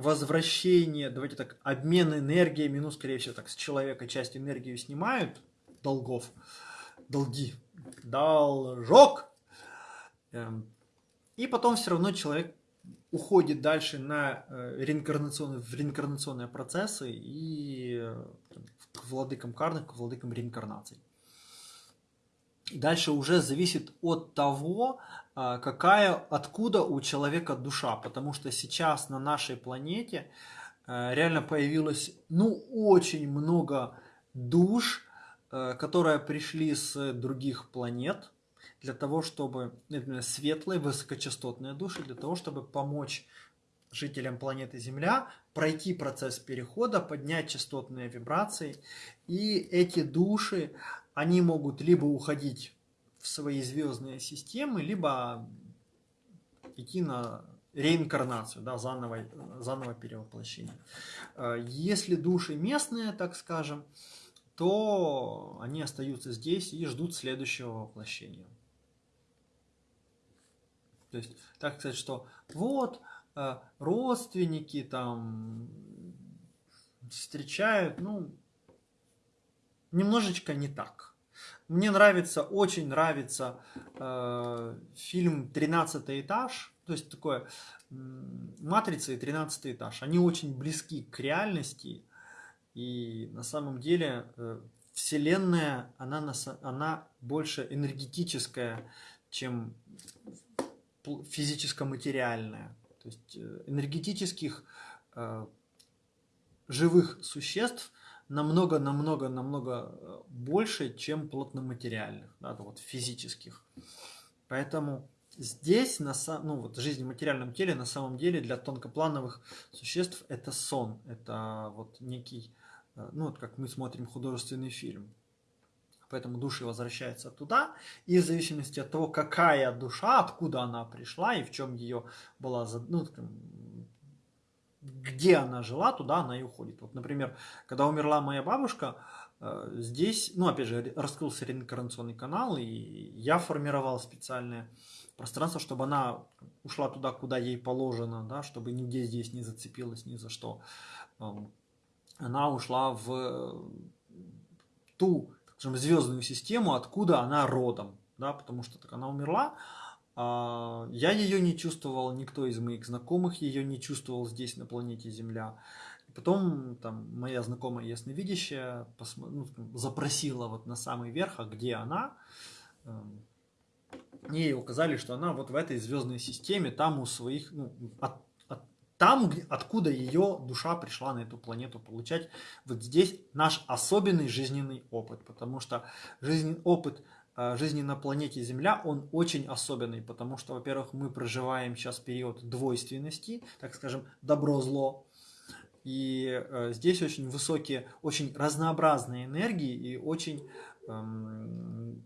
возвращение, давайте так, обмен энергиями, ну, скорее всего, так, с человека часть энергии снимают, долгов, долги, должок, эм, и потом все равно человек уходит дальше на э, реинкарнационные, в реинкарнационные процессы и э, к владыкам карных, к владыкам реинкарнаций. Дальше уже зависит от того, какая, откуда у человека душа, потому что сейчас на нашей планете э, реально появилось, ну, очень много душ, которые пришли с других планет, для того, чтобы именно светлые, высокочастотные души, для того, чтобы помочь жителям планеты Земля пройти процесс перехода, поднять частотные вибрации. И эти души, они могут либо уходить свои звездные системы, либо идти на реинкарнацию, да, заново, заново перевоплощение. Э, если души местные, так скажем, то они остаются здесь и ждут следующего воплощения. То есть, так сказать, что вот э, родственники там встречают, ну, немножечко не так. Мне нравится, очень нравится э, фильм «Тринадцатый этаж», то есть такое «Матрица» и «Тринадцатый этаж». Они очень близки к реальности, и на самом деле э, Вселенная, она, она больше энергетическая, чем физическо-материальное. То есть э, энергетических э, живых существ намного-намного-намного э, больше, чем плотноматериальных, да, вот физических. Поэтому здесь, на, ну, вот жизнь в материальном теле, на самом деле для тонкоплановых существ это сон, это вот некий, ну вот как мы смотрим художественный фильм. Поэтому души возвращаются туда, и в зависимости от того, какая душа, откуда она пришла и в чем ее была, ну, где она жила, туда она и уходит. Вот, например, когда умерла моя бабушка, э, здесь, ну, опять же, раскрылся реинкарнационный канал, и я формировал специальное пространство, чтобы она ушла туда, куда ей положено, да, чтобы нигде здесь не зацепилась ни за что. Эм, она ушла в ту скажем, звездную систему, откуда она родом, да, потому что так она умерла, я ее не чувствовал, никто из моих знакомых ее не чувствовал здесь, на планете Земля. Потом там моя знакомая ясновидящая ну, запросила вот на самый верх, а где она? Эм, ей указали, что она вот в этой звездной системе, там у своих, ну, от, там, откуда ее душа пришла на эту планету получать. Вот здесь наш особенный жизненный опыт, потому что жизненный опыт жизни на планете Земля, он очень особенный, потому что, во-первых, мы проживаем сейчас период двойственности, так скажем, добро-зло, и э, здесь очень высокие, очень разнообразные энергии и очень эм,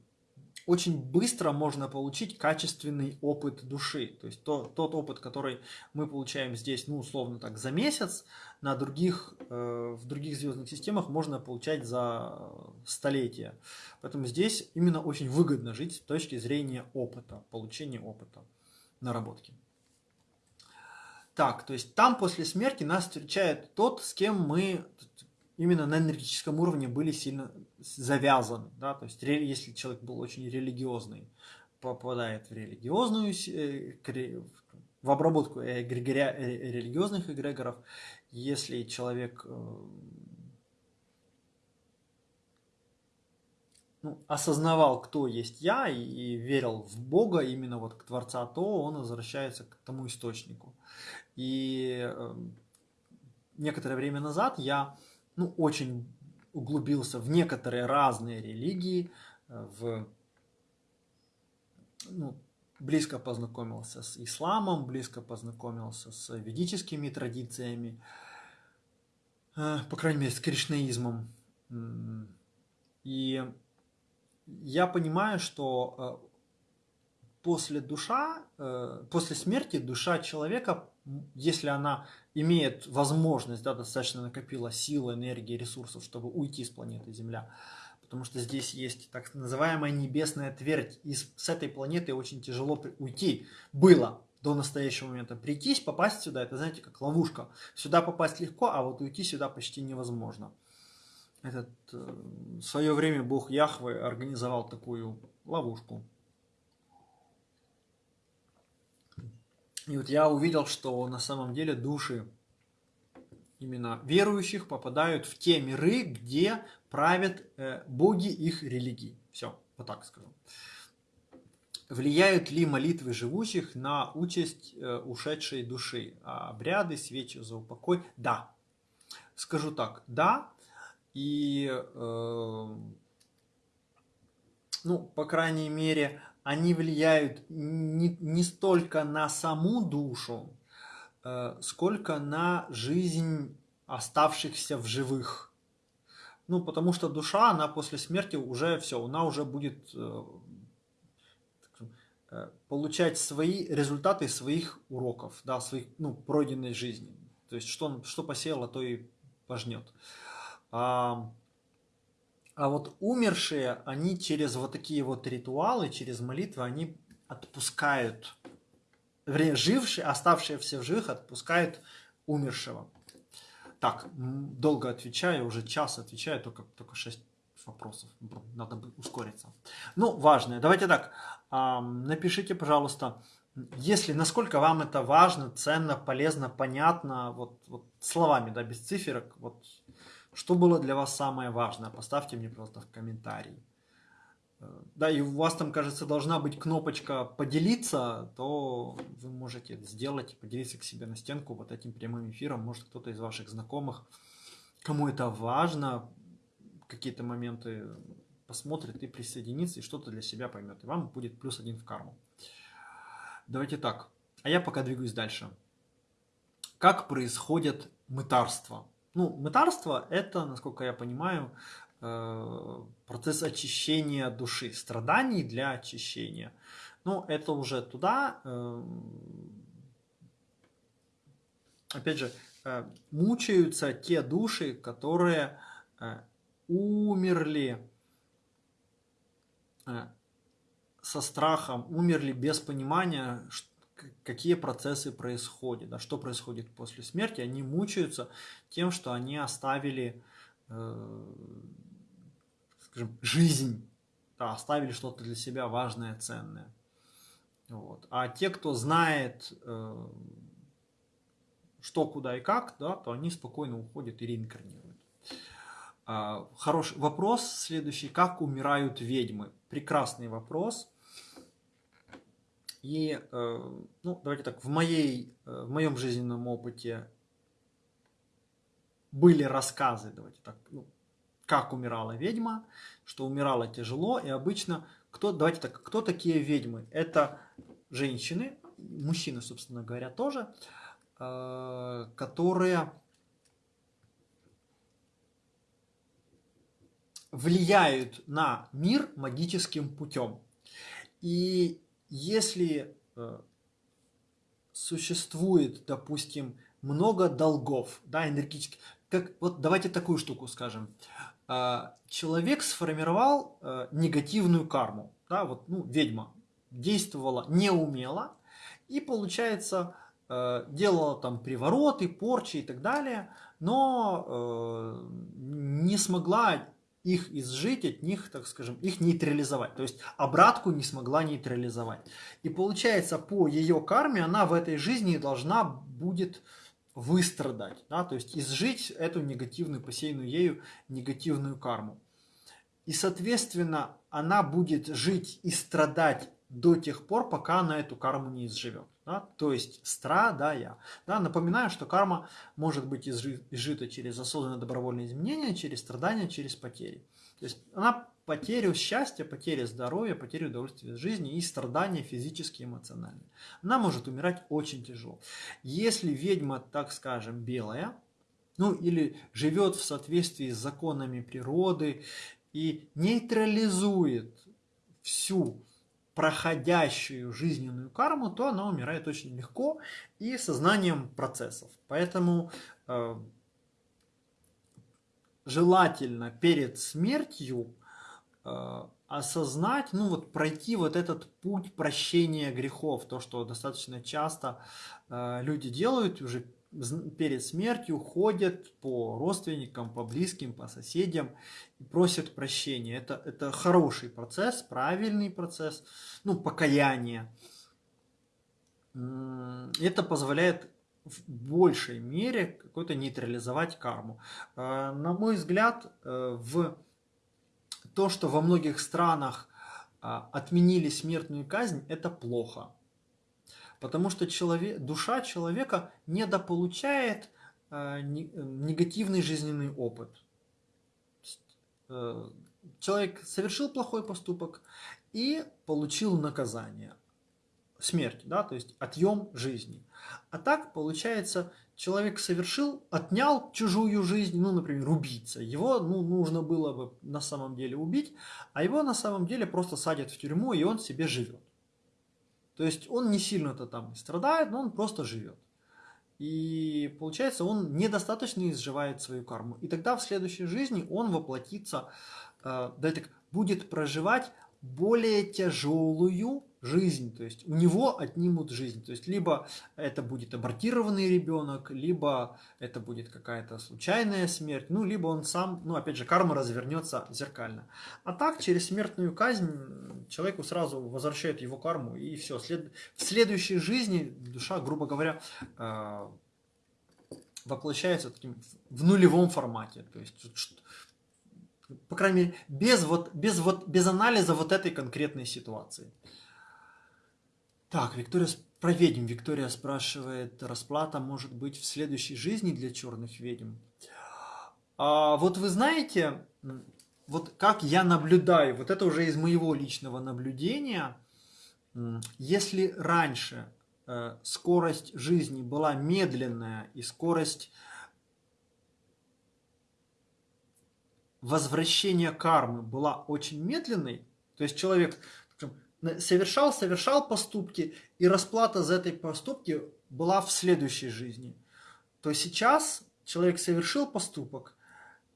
очень быстро можно получить качественный опыт души. То есть то, тот опыт, который мы получаем здесь, ну, условно так, за месяц, на других, э, в других звездных системах можно получать за столетия. Поэтому здесь именно очень выгодно жить с точки зрения опыта, получения опыта, наработки. Так, то есть там после смерти нас встречает тот, с кем мы именно на энергетическом уровне были сильно завязаны. Да? То есть если человек был очень религиозный, попадает в религиозную, э, в обработку эгрегоря, э, религиозных эгрегоров, если человек э, ну, осознавал, кто есть я, и, верил в Бога, именно вот к Творца, то он возвращается к тому источнику. И э, некоторое время назад я ну, очень углубился в некоторые разные религии, э, в, ну, близко познакомился с исламом, близко познакомился с ведическими традициями, э, по крайней мере, с кришнаизмом. И я понимаю, что э, после душа, после смерти душа человека если она имеет возможность, да, достаточно накопила силы, энергии, ресурсов, чтобы уйти с планеты Земля, потому что здесь есть так называемая небесная твердь, и с этой планеты очень тяжело уйти было до настоящего момента. Прийтись, попасть сюда, это, знаете, как ловушка. Сюда попасть легко, а вот уйти сюда почти невозможно. Этот, э, в свое время бог Яхвы организовал такую ловушку. И вот я увидел, что на самом деле души именно верующих попадают в те миры, где правят э, боги их религий. Все, вот так скажу. Влияют ли молитвы живущих на участь э, ушедшей души? А обряды, свечи за упокой? Да. Скажу так, да. И, э, ну, по крайней мере, они влияют не, не столько на саму душу, э, сколько на жизнь оставшихся в живых. Ну, потому что душа, она после смерти уже все, она уже будет э, э, получать свои результаты своих уроков, да, своих, ну, пройденной жизни. То есть, что, что посеяло, то и пожнет. А вот умершие, они через вот такие вот ритуалы, через молитвы, они отпускают, жившие, оставшиеся в живых отпускают умершего. Так, долго отвечаю, уже час отвечаю, только, только 6 вопросов. Надо бы ускориться. Ну, важное. Давайте так, напишите, пожалуйста, если насколько вам это важно, ценно, полезно, понятно, вот, вот словами, да, без циферок, вот что было для вас самое важное? Поставьте мне просто в комментарии. Э, да, и у вас там, кажется, должна быть кнопочка «Поделиться», то вы можете это сделать, поделиться к себе на стенку вот этим прямым эфиром. Может, кто-то из ваших знакомых, кому это важно, какие-то моменты посмотрит и присоединится, и что-то для себя поймет. И вам будет плюс один в карму. Давайте так. А я пока двигаюсь дальше. Как происходит мытарство? Ну, мытарство – это, насколько я понимаю, э, процесс очищения души, страданий для очищения. Ну, это уже туда, э, опять же, э, мучаются те души, которые умерли со страхом, умерли без понимания, какие процессы происходят, да, что происходит после смерти, они мучаются тем, что они оставили, э, скажем, жизнь, да, оставили что-то для себя важное, ценное. Вот. А те, кто знает, э, что, куда и как, да, то они спокойно уходят и реинкарнируют. А, хороший вопрос следующий. Как умирают ведьмы? Прекрасный вопрос. И, э, ну, давайте так, в, моей, э, в моем жизненном опыте были рассказы, давайте так, ну, как умирала ведьма, что умирала тяжело, и обычно, кто, давайте так, кто такие ведьмы? Это женщины, мужчины, собственно говоря, тоже, э, которые влияют на мир магическим путем. И если э, существует, допустим, много долгов, да, энергетических, как, вот давайте такую штуку скажем. Э, человек сформировал э, негативную карму, да, вот, ну, ведьма действовала неумело, и получается, делала там привороты, порчи и так далее, но не смогла их изжить, от них, так скажем, их нейтрализовать. То есть обратку не смогла нейтрализовать. И получается, по ее карме она в этой жизни должна будет выстрадать, да, то есть изжить эту негативную, посеянную ею негативную карму. И, соответственно, она будет жить и страдать до тех пор, пока она эту карму не изживет. Да? То есть страдая. Да? Напоминаю, что карма может быть изжита через осознанное добровольное изменение, через страдания, через потери. То есть она потерю счастья, потерю здоровья, потерю удовольствия жизни и страдания физические эмоциональные. Она может умирать очень тяжело. Если ведьма, так скажем, белая, ну или живет в соответствии с законами природы и нейтрализует всю проходящую жизненную карму, то она умирает очень легко и сознанием процессов. Поэтому э, желательно перед смертью э, осознать, ну вот пройти вот этот путь прощения грехов, то, что достаточно часто э, люди делают уже перед смертью, ходят по родственникам, по близким, по соседям и просят прощения. Это, это хороший процесс, правильный процесс, ну, покаяние. Это позволяет в большей мере какой-то нейтрализовать карму. Э, на мой взгляд, э, в то, что во многих странах а, отменили смертную казнь, это плохо. Потому что человек, душа человека недополучает а, негативный жизненный опыт. Э, человек совершил плохой поступок и получил наказание. Смерть, да, то есть отъем жизни. А так, получается, человек совершил, отнял чужую жизнь, ну, например, убийца. Его ну, нужно было бы на самом деле убить, а его на самом деле просто садят в тюрьму, и он себе живет. То есть он не сильно-то там страдает, но он просто живет. И получается, он недостаточно изживает свою карму. И тогда в следующей жизни он воплотится, э, да, так, будет проживать более тяжелую жизнь, то есть у него отнимут жизнь. То есть либо это будет абортированный ребенок, либо это будет какая-то случайная смерть, ну, либо он сам, ну, опять же, карма развернется зеркально. А так, через смертную казнь человеку сразу возвращают его карму, и все. След... В следующей жизни душа, грубо говоря, э, воплощается таким в нулевом формате. То есть по крайней мере, без, вот, без, вот, без анализа вот этой конкретной ситуации. Так, Виктория, про ведьм. Виктория спрашивает, расплата может быть в следующей жизни для черных ведьм? А, вот вы знаете, вот как я наблюдаю, вот это уже из моего личного наблюдения, если раньше э, скорость жизни была медленная и скорость возвращения кармы была очень медленной, то есть человек совершал, совершал поступки, и расплата за этой поступки была в следующей жизни. То сейчас человек совершил поступок,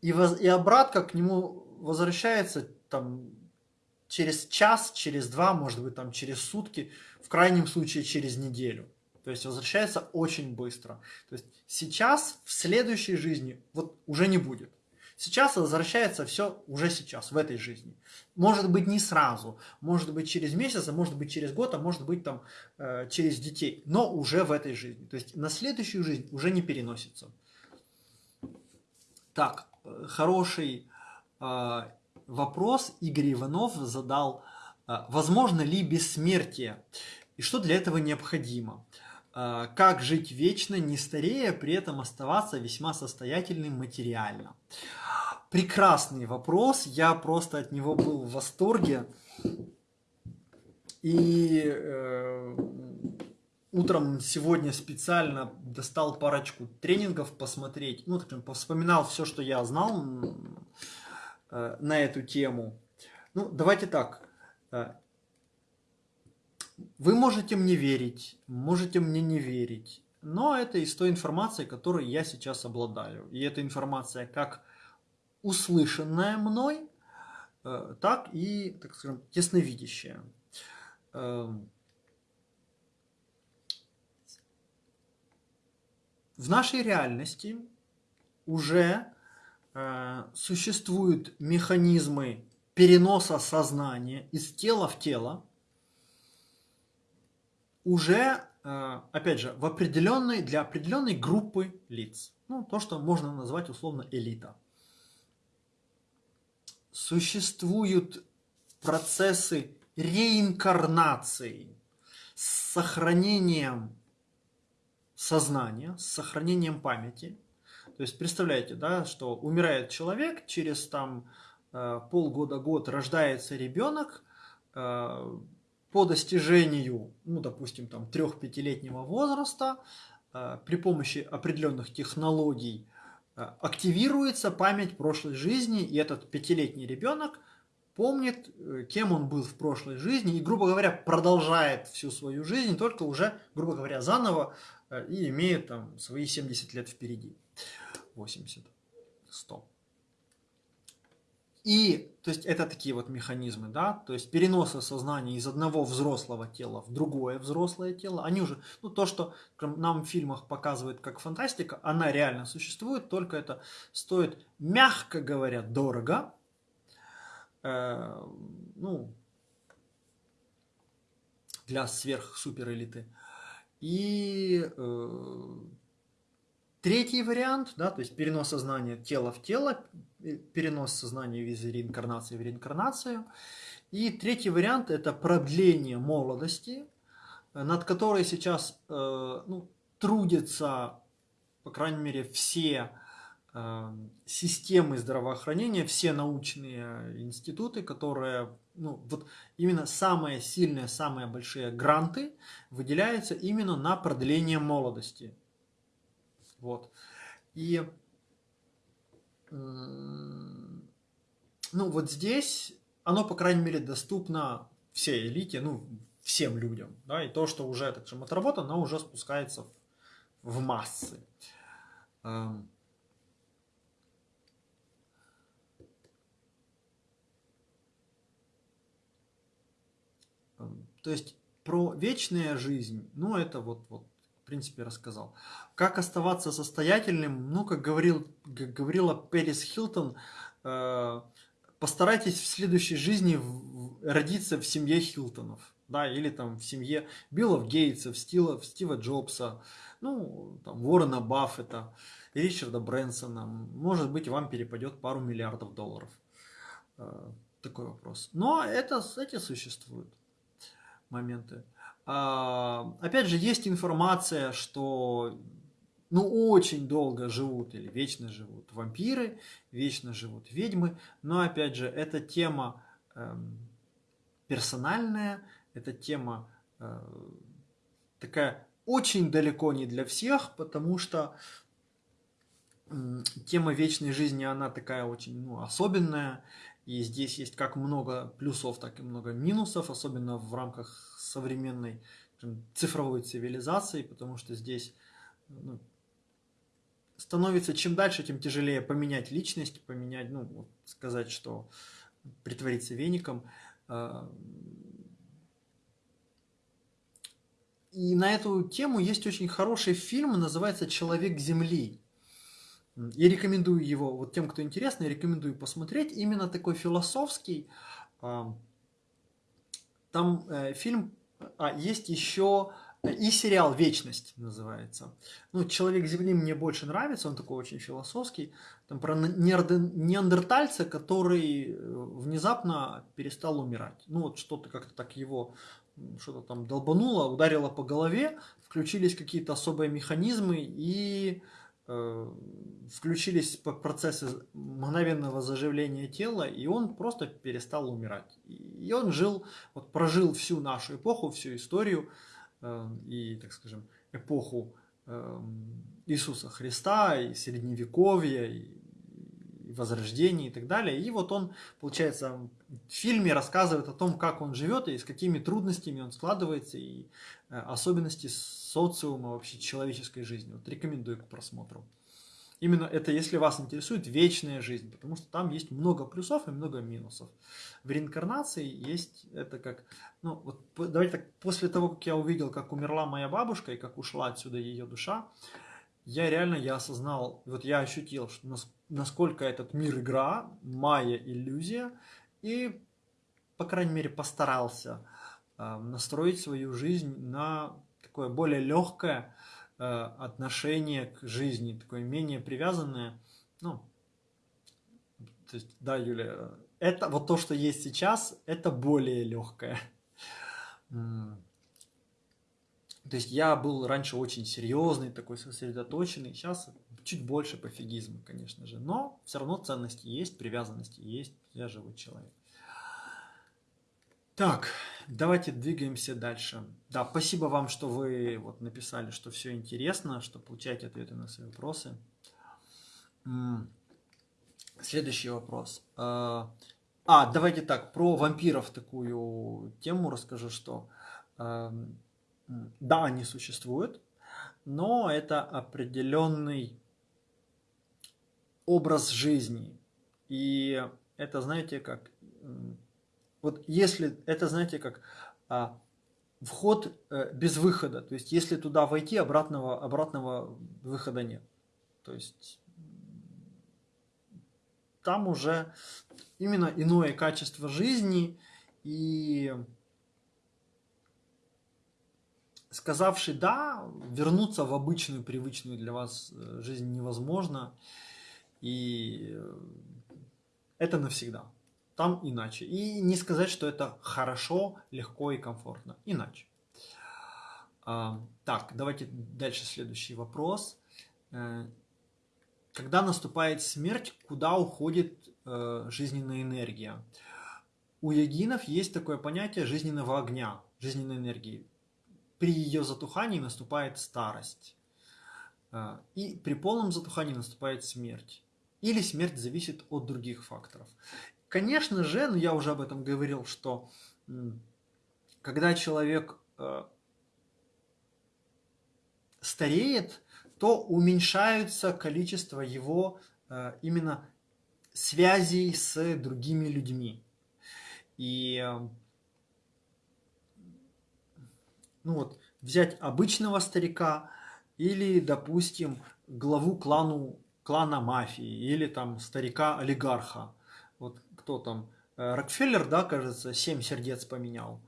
и, воз, и обратка к нему возвращается там через час, через два, может быть, там через сутки, в крайнем случае через неделю. То есть возвращается очень быстро. То есть сейчас, в следующей жизни, вот уже не будет. Сейчас возвращается все уже сейчас, в этой жизни. Может быть не сразу, может быть через месяц, а может быть через год, а может быть там э, через детей, но уже в этой жизни. То есть на следующую жизнь уже не переносится. Так, э, хороший э, вопрос Игорь Иванов задал. Возможно ли бессмертие? И что для этого необходимо? Э, как жить вечно, не старея, при этом оставаться весьма состоятельным материально? прекрасный вопрос, я просто от него был в восторге. И э, утром сегодня специально достал парочку тренингов посмотреть, ну, так, вспоминал все, что я знал э, на эту тему. Ну, давайте так. Вы можете мне верить, можете мне не верить, но это из той информации, которой я сейчас обладаю. И эта информация как услышанное мной, э, так и, так скажем, ясновидящее. Эм, в нашей реальности уже э, существуют механизмы переноса сознания из тела в тело, уже, э, опять же, в определенной, для определенной группы лиц. Ну, то, что можно назвать условно элита существуют процессы реинкарнации с сохранением сознания, с сохранением памяти. То есть представляете, да, что умирает человек, через там э, полгода-год рождается ребенок, э, по достижению, ну, допустим, там, трех-пятилетнего возраста, э, при помощи определенных технологий Э, активируется память прошлой жизни, и этот пятилетний ребенок помнит, э, кем он был в прошлой жизни и, грубо говоря, продолжает всю свою жизнь, только уже, грубо говоря, заново и имеет там свои 70 лет впереди. 80, 100. И, то есть, это такие вот механизмы, да, то есть переноса сознания из одного взрослого тела в другое взрослое тело, они уже, ну, то, что нам в фильмах показывают как фантастика, она реально существует, только это стоит, мягко говоря, дорого, э, ну, для сверх-супер. И э, третий вариант, да, то есть перенос сознания тела в тело, перенос сознания из реинкарнации в реинкарнацию. И третий вариант – это продление молодости, над которой сейчас э, ну, трудятся, по крайней мере, все э, системы здравоохранения, все научные институты, которые, ну, вот именно самые сильные, самые большие гранты выделяются именно на продление молодости. Вот. И ну, вот здесь оно, по крайней мере, доступно всей элите, ну, всем людям, да, и то, что уже, так скажем, отработано, оно уже спускается в, в массы. Эм. Эм, то есть про вечную жизнь, ну, это вот, вот принципе, рассказал. Как оставаться состоятельным? Ну, как, говорил, как говорила Пэрис Хилтон, э, постарайтесь в следующей жизни в, родиться в семье Хилтонов. Да, или там в семье Биллов Гейтсов, Стива, Стива Джобса, ну, там, Уоррена Баффета, Ричарда Брэнсона. Может быть, вам перепадет пару миллиардов долларов. Э, такой вопрос. Но это, эти существуют моменты. А, опять же, есть информация, что ну, очень долго живут или вечно живут вампиры, вечно живут ведьмы, но, опять же, эта тема э, персональная, эта тема э, такая очень далеко не для всех, потому что тема вечной жизни, она такая очень ну, особенная, и здесь есть как много плюсов, так и много минусов, особенно в рамках современной цифровой цивилизации, потому что здесь ну, становится чем дальше, тем тяжелее поменять личность, поменять, ну, вот сказать, что притвориться веником. А, и на эту тему есть очень хороший фильм, называется «Человек Земли». Я рекомендую его, вот тем, кто интересно, я рекомендую посмотреть. Именно такой философский. Там э, фильм а, есть еще и сериал «Вечность» называется. Ну, «Человек Земли» мне больше нравится, он такой очень философский. Там про неандертальца, который э, внезапно перестал умирать. Ну, вот что-то как-то так его что-то там долбануло, ударило по голове, включились какие-то особые механизмы и э, включились процессы мгновенного заживления тела, и он просто перестал умирать. И он жил, вот прожил всю нашу эпоху, всю историю э, и, так скажем, эпоху э, Иисуса Христа, и Средневековья, и Возрождения и так далее. И вот он, получается, в фильме рассказывает о том, как он живет и с какими трудностями он складывается, и э, особенности социума вообще человеческой жизни. Вот рекомендую к просмотру. Именно это, если вас интересует вечная жизнь, потому что там есть много плюсов и много минусов. В реинкарнации есть это как, ну вот давайте так, после того, как я увидел, как умерла моя бабушка и как ушла отсюда ее душа, я реально, я осознал, вот я ощутил, что насколько этот мир игра, моя иллюзия, и, по крайней мере, постарался э, настроить свою жизнь на такое более легкое, Э, отношение к жизни, такое менее привязанное. Ну, то есть, да, Юля, это вот то, что есть сейчас, это более легкое. То есть я был раньше очень серьезный, такой сосредоточенный, сейчас чуть больше пофигизма, конечно же, но все равно ценности есть, привязанности есть, я живой человек. Так, давайте двигаемся дальше. Да, спасибо вам, что вы вот написали, что все интересно, что получаете ответы на свои вопросы. Следующий вопрос. А, А, давайте так, про вампиров такую тему расскажу, что э, да, они существуют, но это определенный образ жизни. И это, знаете, как... Вот если... Это, знаете, как а, вход э, без выхода. То есть, если туда войти, обратного, обратного выхода нет. То есть, там уже именно иное качество жизни и сказавший «да», вернуться в обычную, привычную для вас э, жизнь невозможно. И э, это навсегда. Там иначе. И не сказать, что это хорошо, легко и комфортно. Иначе. А, так, давайте дальше следующий вопрос. Э, когда наступает смерть, куда уходит э, жизненная энергия? У йогинов есть такое понятие жизненного огня, жизненной энергии. При ее затухании наступает старость. И при полном затухании наступает смерть или смерть зависит от других факторов. Конечно же, но ну, я уже об этом говорил, что когда человек э, стареет, то уменьшается количество его э, именно связей с другими людьми. И ну вот, взять обычного старика или, допустим, главу клану клана мафии или там старика-олигарха. Вот кто там, э, Рокфеллер, да, кажется, семь сердец поменял.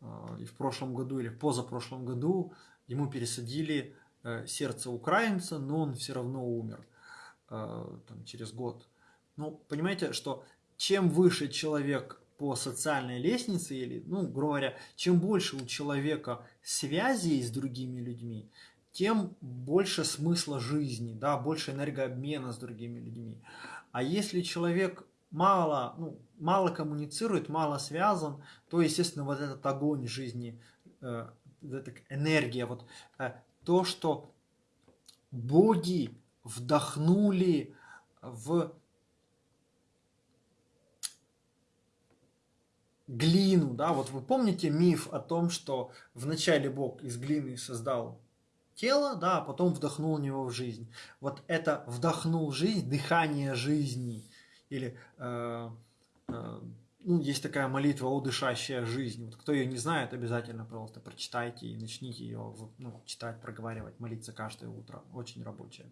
Э, и в прошлом году или позапрошлом году ему пересадили э, сердце украинца, но он все равно умер там, через год. Ну, понимаете, что чем выше человек по социальной лестнице, или, ну, грубо говоря, чем больше у человека связей с другими людьми, тем больше смысла жизни, да, больше энергообмена с другими людьми. А если человек мало, ну, мало коммуницирует, мало связан, то, естественно, вот этот огонь жизни, э, эта энергия, вот э, то, что боги вдохнули в глину, да, вот вы помните миф о том, что вначале Бог из глины создал тело, да, а потом вдохнул в него в жизнь. Вот это вдохнул жизнь, дыхание жизни. Или э, э, ну, есть такая молитва «О жизнь». Вот кто ее не знает, обязательно, пожалуйста, прочитайте и начните ее ну, читать, проговаривать, молиться каждое утро. Очень рабочая.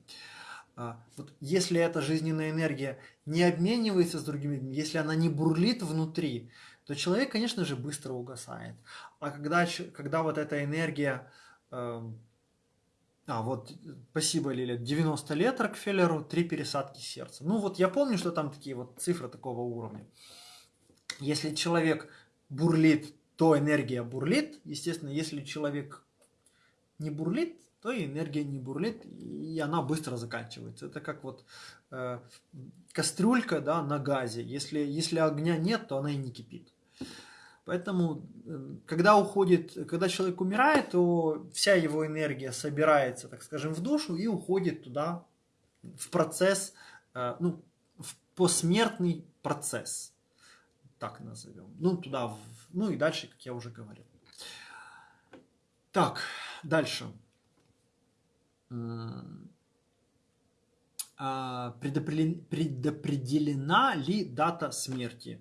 Вот если эта жизненная энергия не обменивается с другими людьми, если она не бурлит внутри, то человек, конечно же, быстро угасает. А когда, когда вот эта энергия э, а, вот, спасибо, Лиля, 90 лет Рокфеллеру, три пересадки сердца. Ну вот я помню, что там такие вот цифры такого уровня. Если человек бурлит, то энергия бурлит. Естественно, если человек не бурлит, то и энергия не бурлит, и она быстро заканчивается. Это как вот э, кастрюлька да, на газе. Если, если огня нет, то она и не кипит. Поэтому, э, когда уходит, когда человек умирает, то вся его энергия собирается, так скажем, в душу и уходит туда, в процесс, э, ну, в посмертный процесс, так назовем. Ну, туда, ну и дальше, как я уже говорил. Так, дальше. А, предопределена ли дата смерти?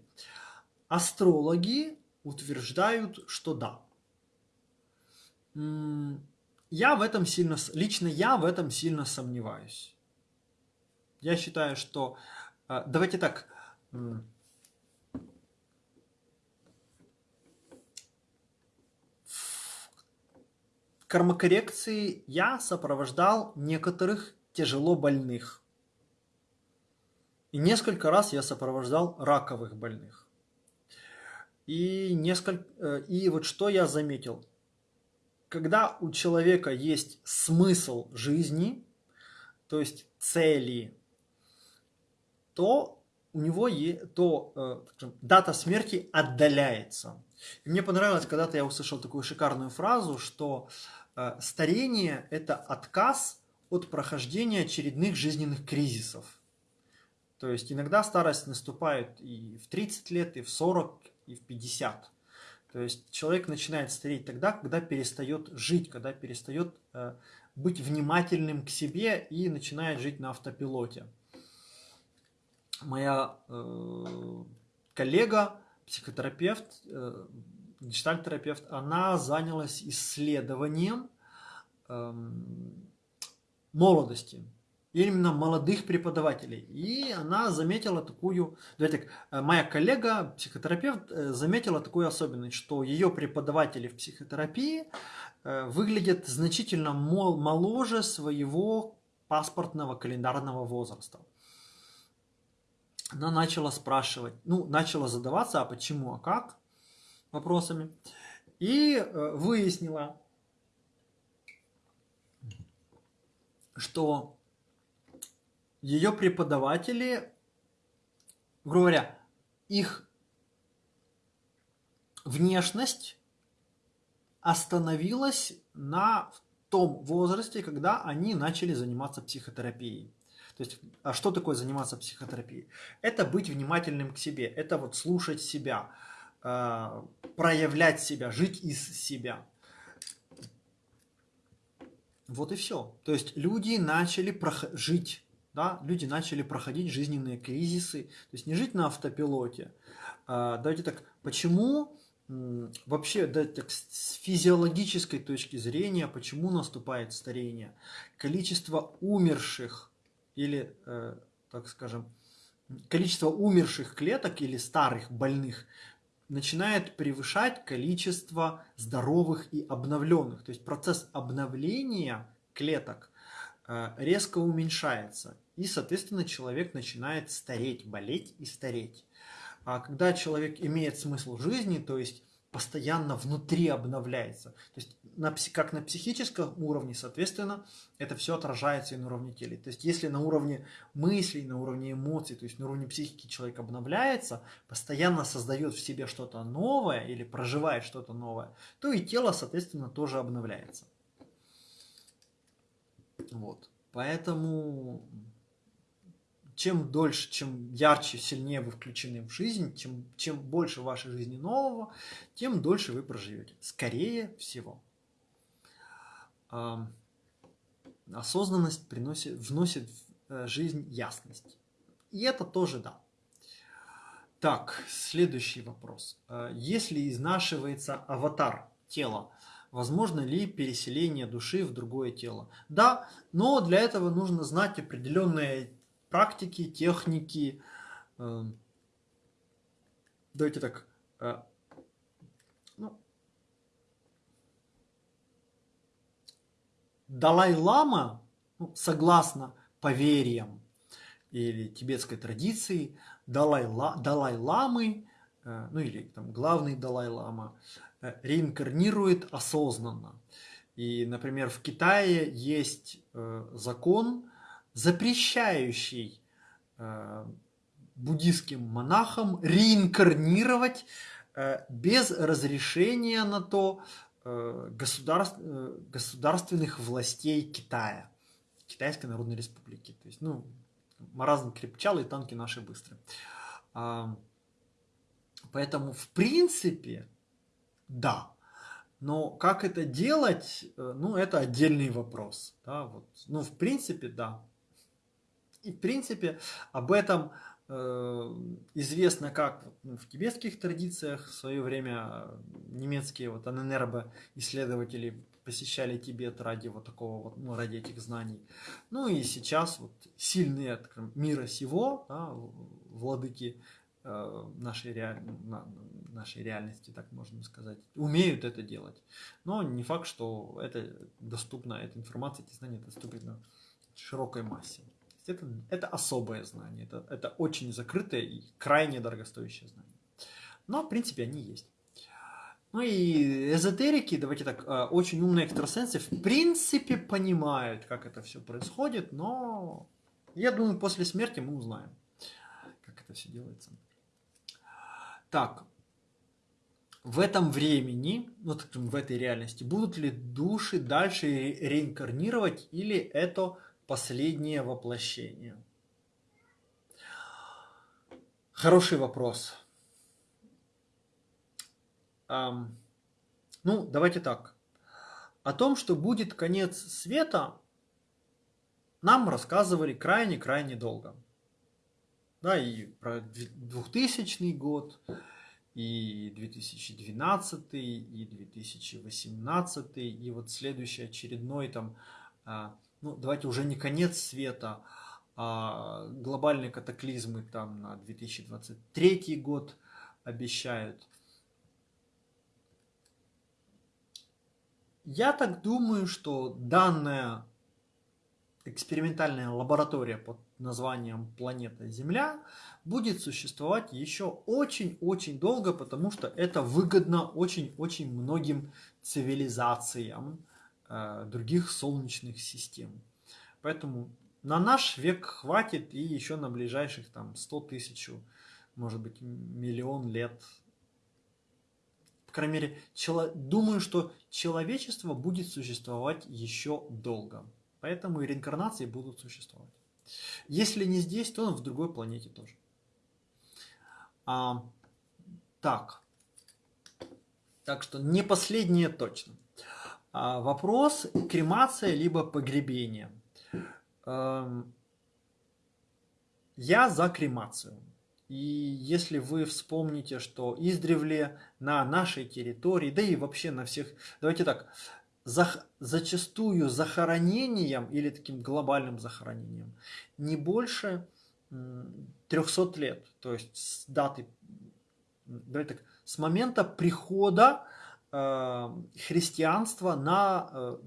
Астрологи утверждают, что да. Я в этом сильно, лично я в этом сильно сомневаюсь. Я считаю, что... Э, давайте так. Кармокоррекции я сопровождал некоторых тяжело больных. И несколько раз я сопровождал раковых больных. И, несколько, э, и вот что я заметил. Когда у человека есть смысл жизни, то есть цели, то у него е, то э, дата смерти отдаляется. И мне понравилось, когда-то я услышал такую шикарную фразу, что э, старение – это отказ от прохождения очередных жизненных кризисов. То есть иногда старость наступает и в 30 лет, и в 40, и в 50. То есть человек начинает стареть тогда, когда перестает жить, когда перестает э, быть внимательным к себе и начинает жить на автопилоте. Моя э, коллега, психотерапевт, э, гештальтерапевт, она занялась исследованием э, молодости именно молодых преподавателей. И она заметила такую, давайте так, э, моя коллега, психотерапевт, э, заметила такую особенность, что ее преподаватели в психотерапии э, выглядят значительно моложе своего паспортного календарного возраста. Она начала спрашивать, ну, начала задаваться, а почему, а как, вопросами. И выяснила, что ее преподаватели, грубо говоря, их внешность остановилась на том возрасте, когда они начали заниматься психотерапией. То есть, а что такое заниматься психотерапией? Это быть внимательным к себе, это вот слушать себя, э, проявлять себя, жить из себя. Вот и все. То есть люди начали жить да, люди начали проходить жизненные кризисы, то есть не жить на автопилоте. А, давайте так, почему вообще да, так, с физиологической точки зрения, почему наступает старение? Количество умерших или, э, так скажем, количество умерших клеток или старых больных начинает превышать количество здоровых и обновленных. То есть процесс обновления клеток э, резко уменьшается. И, соответственно, человек начинает стареть, болеть и стареть. А когда человек имеет смысл жизни, то есть постоянно внутри обновляется, то есть на, как на психическом уровне, соответственно, это все отражается и на уровне тела. То есть если на уровне мыслей, на уровне эмоций, то есть на уровне психики человек обновляется, постоянно создает в себе что-то новое или проживает что-то новое, то и тело, соответственно, тоже обновляется. Вот. Поэтому чем дольше, чем ярче, сильнее вы включены в жизнь, чем, чем больше в вашей жизни нового, тем дольше вы проживете. Скорее всего. Осознанность приносит, вносит в э, жизнь ясность. И это тоже да. Так, следующий вопрос. Э, если изнашивается аватар тела, возможно ли переселение души в другое тело? Да, но для этого нужно знать определенные практики, техники. Эм, давайте так. Э, ну, Далай-лама, ну, согласно поверьям или тибетской традиции, Далай-ламы, э, ну или там главный Далай-лама, э, реинкарнирует осознанно. И, например, в Китае есть закон, запрещающий э, буддийским монахам реинкарнировать э, без разрешения на то э, государств, государственных властей Китая, Китайской Народной Республики. То есть, ну, маразм крепчал, и танки наши быстрые. А, поэтому, в принципе, да. Но как это делать, ну, это отдельный вопрос. Да, вот. Ну, в принципе, да. И, в принципе, об этом э, известно как в тибетских традициях. В свое время немецкие вот ННРБ исследователи посещали Тибет ради вот такого вот, ну, ради этих знаний. Ну и сейчас вот сильные мира сего, да, владыки э, нашей, реаль... нашей реальности, так можно сказать, умеют это делать. Но не факт, что это доступно, эта информация, эти знания доступны широкой массе это, это особое знание, это, это очень закрытое и крайне дорогостоящее знание. Но, в принципе, они есть. Ну и эзотерики, давайте так, э, очень умные экстрасенсы в принципе понимают, как это все происходит, но я думаю, после смерти мы узнаем, как это все делается. Так, в этом времени, вот в этой реальности, будут ли души дальше реинкарнировать или это последнее воплощение. Хороший вопрос. Ну, давайте так. О том, что будет конец света, нам рассказывали крайне-крайне долго. Да, и про 2000 год, и 2012, и 2018, и вот следующий очередной там, а, ну, давайте уже не конец света, а глобальные катаклизмы там на 2023 год обещают. Я так думаю, что данная экспериментальная лаборатория под названием планета Земля будет существовать еще очень-очень долго, потому что это выгодно очень-очень многим цивилизациям других солнечных систем. Поэтому на наш век хватит и еще на ближайших там 100 тысяч, может быть миллион лет. По крайней мере, чело... думаю, что человечество будет существовать еще долго. Поэтому и реинкарнации будут существовать. Если не здесь, то в другой планете тоже. А, так. Так что не последнее точно. А, вопрос кремация либо погребение. Эм, я за кремацию. И если вы вспомните, что издревле на нашей территории, да и вообще на всех, давайте так, за, зачастую захоронением или таким глобальным захоронением не больше 300 лет, то есть с даты, давайте так, с момента прихода христианства на, э,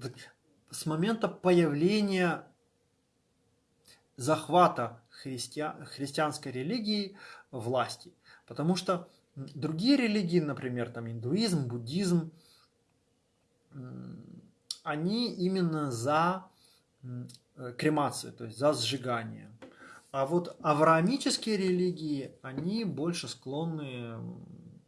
с момента появления захвата христиан, христианской религии власти. Потому что другие религии, например, там индуизм, буддизм, они именно за э, кремацию, то есть за сжигание. А вот авраамические религии, они больше склонны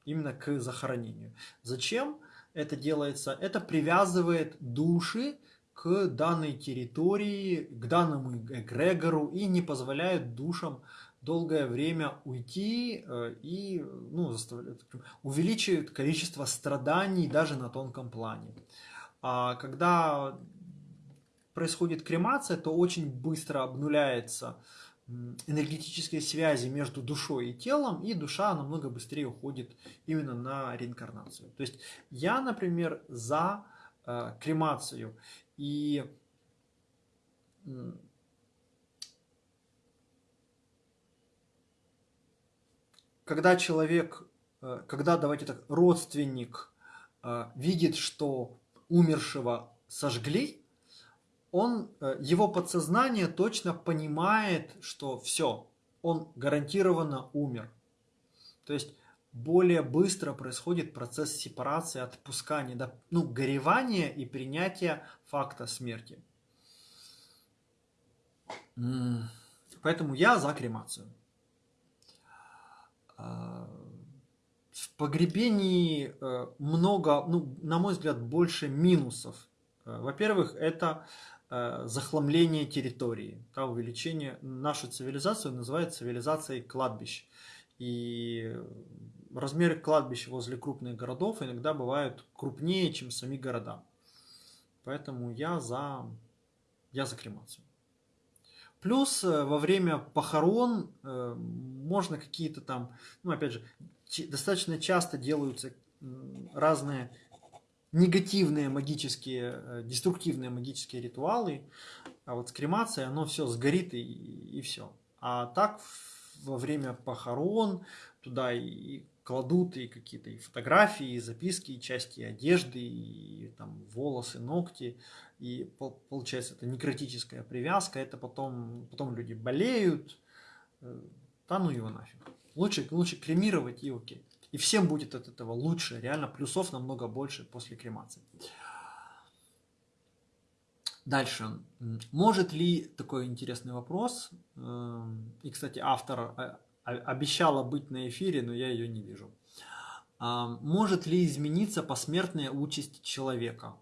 именно к захоронению. Зачем это делается? Это привязывает души к данной территории, к данному эгрегору и не позволяет душам долгое время уйти э, и ну, увеличивает количество страданий даже на тонком плане. А когда происходит кремация, то очень быстро обнуляется энергетические связи между душой и телом, и душа намного быстрее уходит именно на реинкарнацию. То есть я, например, за э, кремацию. И когда человек, э, когда, давайте так, родственник э, видит, что умершего сожгли, он, э, его подсознание точно понимает, что все, он гарантированно умер. То есть более быстро происходит процесс сепарации, отпускания, ну, горевания и принятия факта смерти. Поэтому я за кремацию. А, в погребении э, много, ну, на мой взгляд, больше минусов. Э, во-первых, это захламление территории, да, увеличение. Нашу цивилизацию называют цивилизацией кладбищ. И размеры кладбищ возле крупных городов иногда бывают крупнее, чем сами города. Поэтому я за, я за кремацию. Плюс во время похорон можно какие-то там, ну опять же, достаточно часто делаются разные негативные магические, э, деструктивные магические ритуалы, а вот с кремацией оно все сгорит и, и все. А так во время похорон туда и кладут и какие-то и фотографии, и записки, и части одежды, и там волосы, ногти. И получается это некротическая привязка, это потом, потом люди болеют, э, да ну его нафиг. Лучше, лучше кремировать и окей. И всем будет от этого лучше. Реально плюсов намного больше после кремации. Дальше. Может ли, такой интересный вопрос, эм, и, кстати, автор э, обещала быть на эфире, но я ее не вижу. А, может ли измениться посмертная участь человека?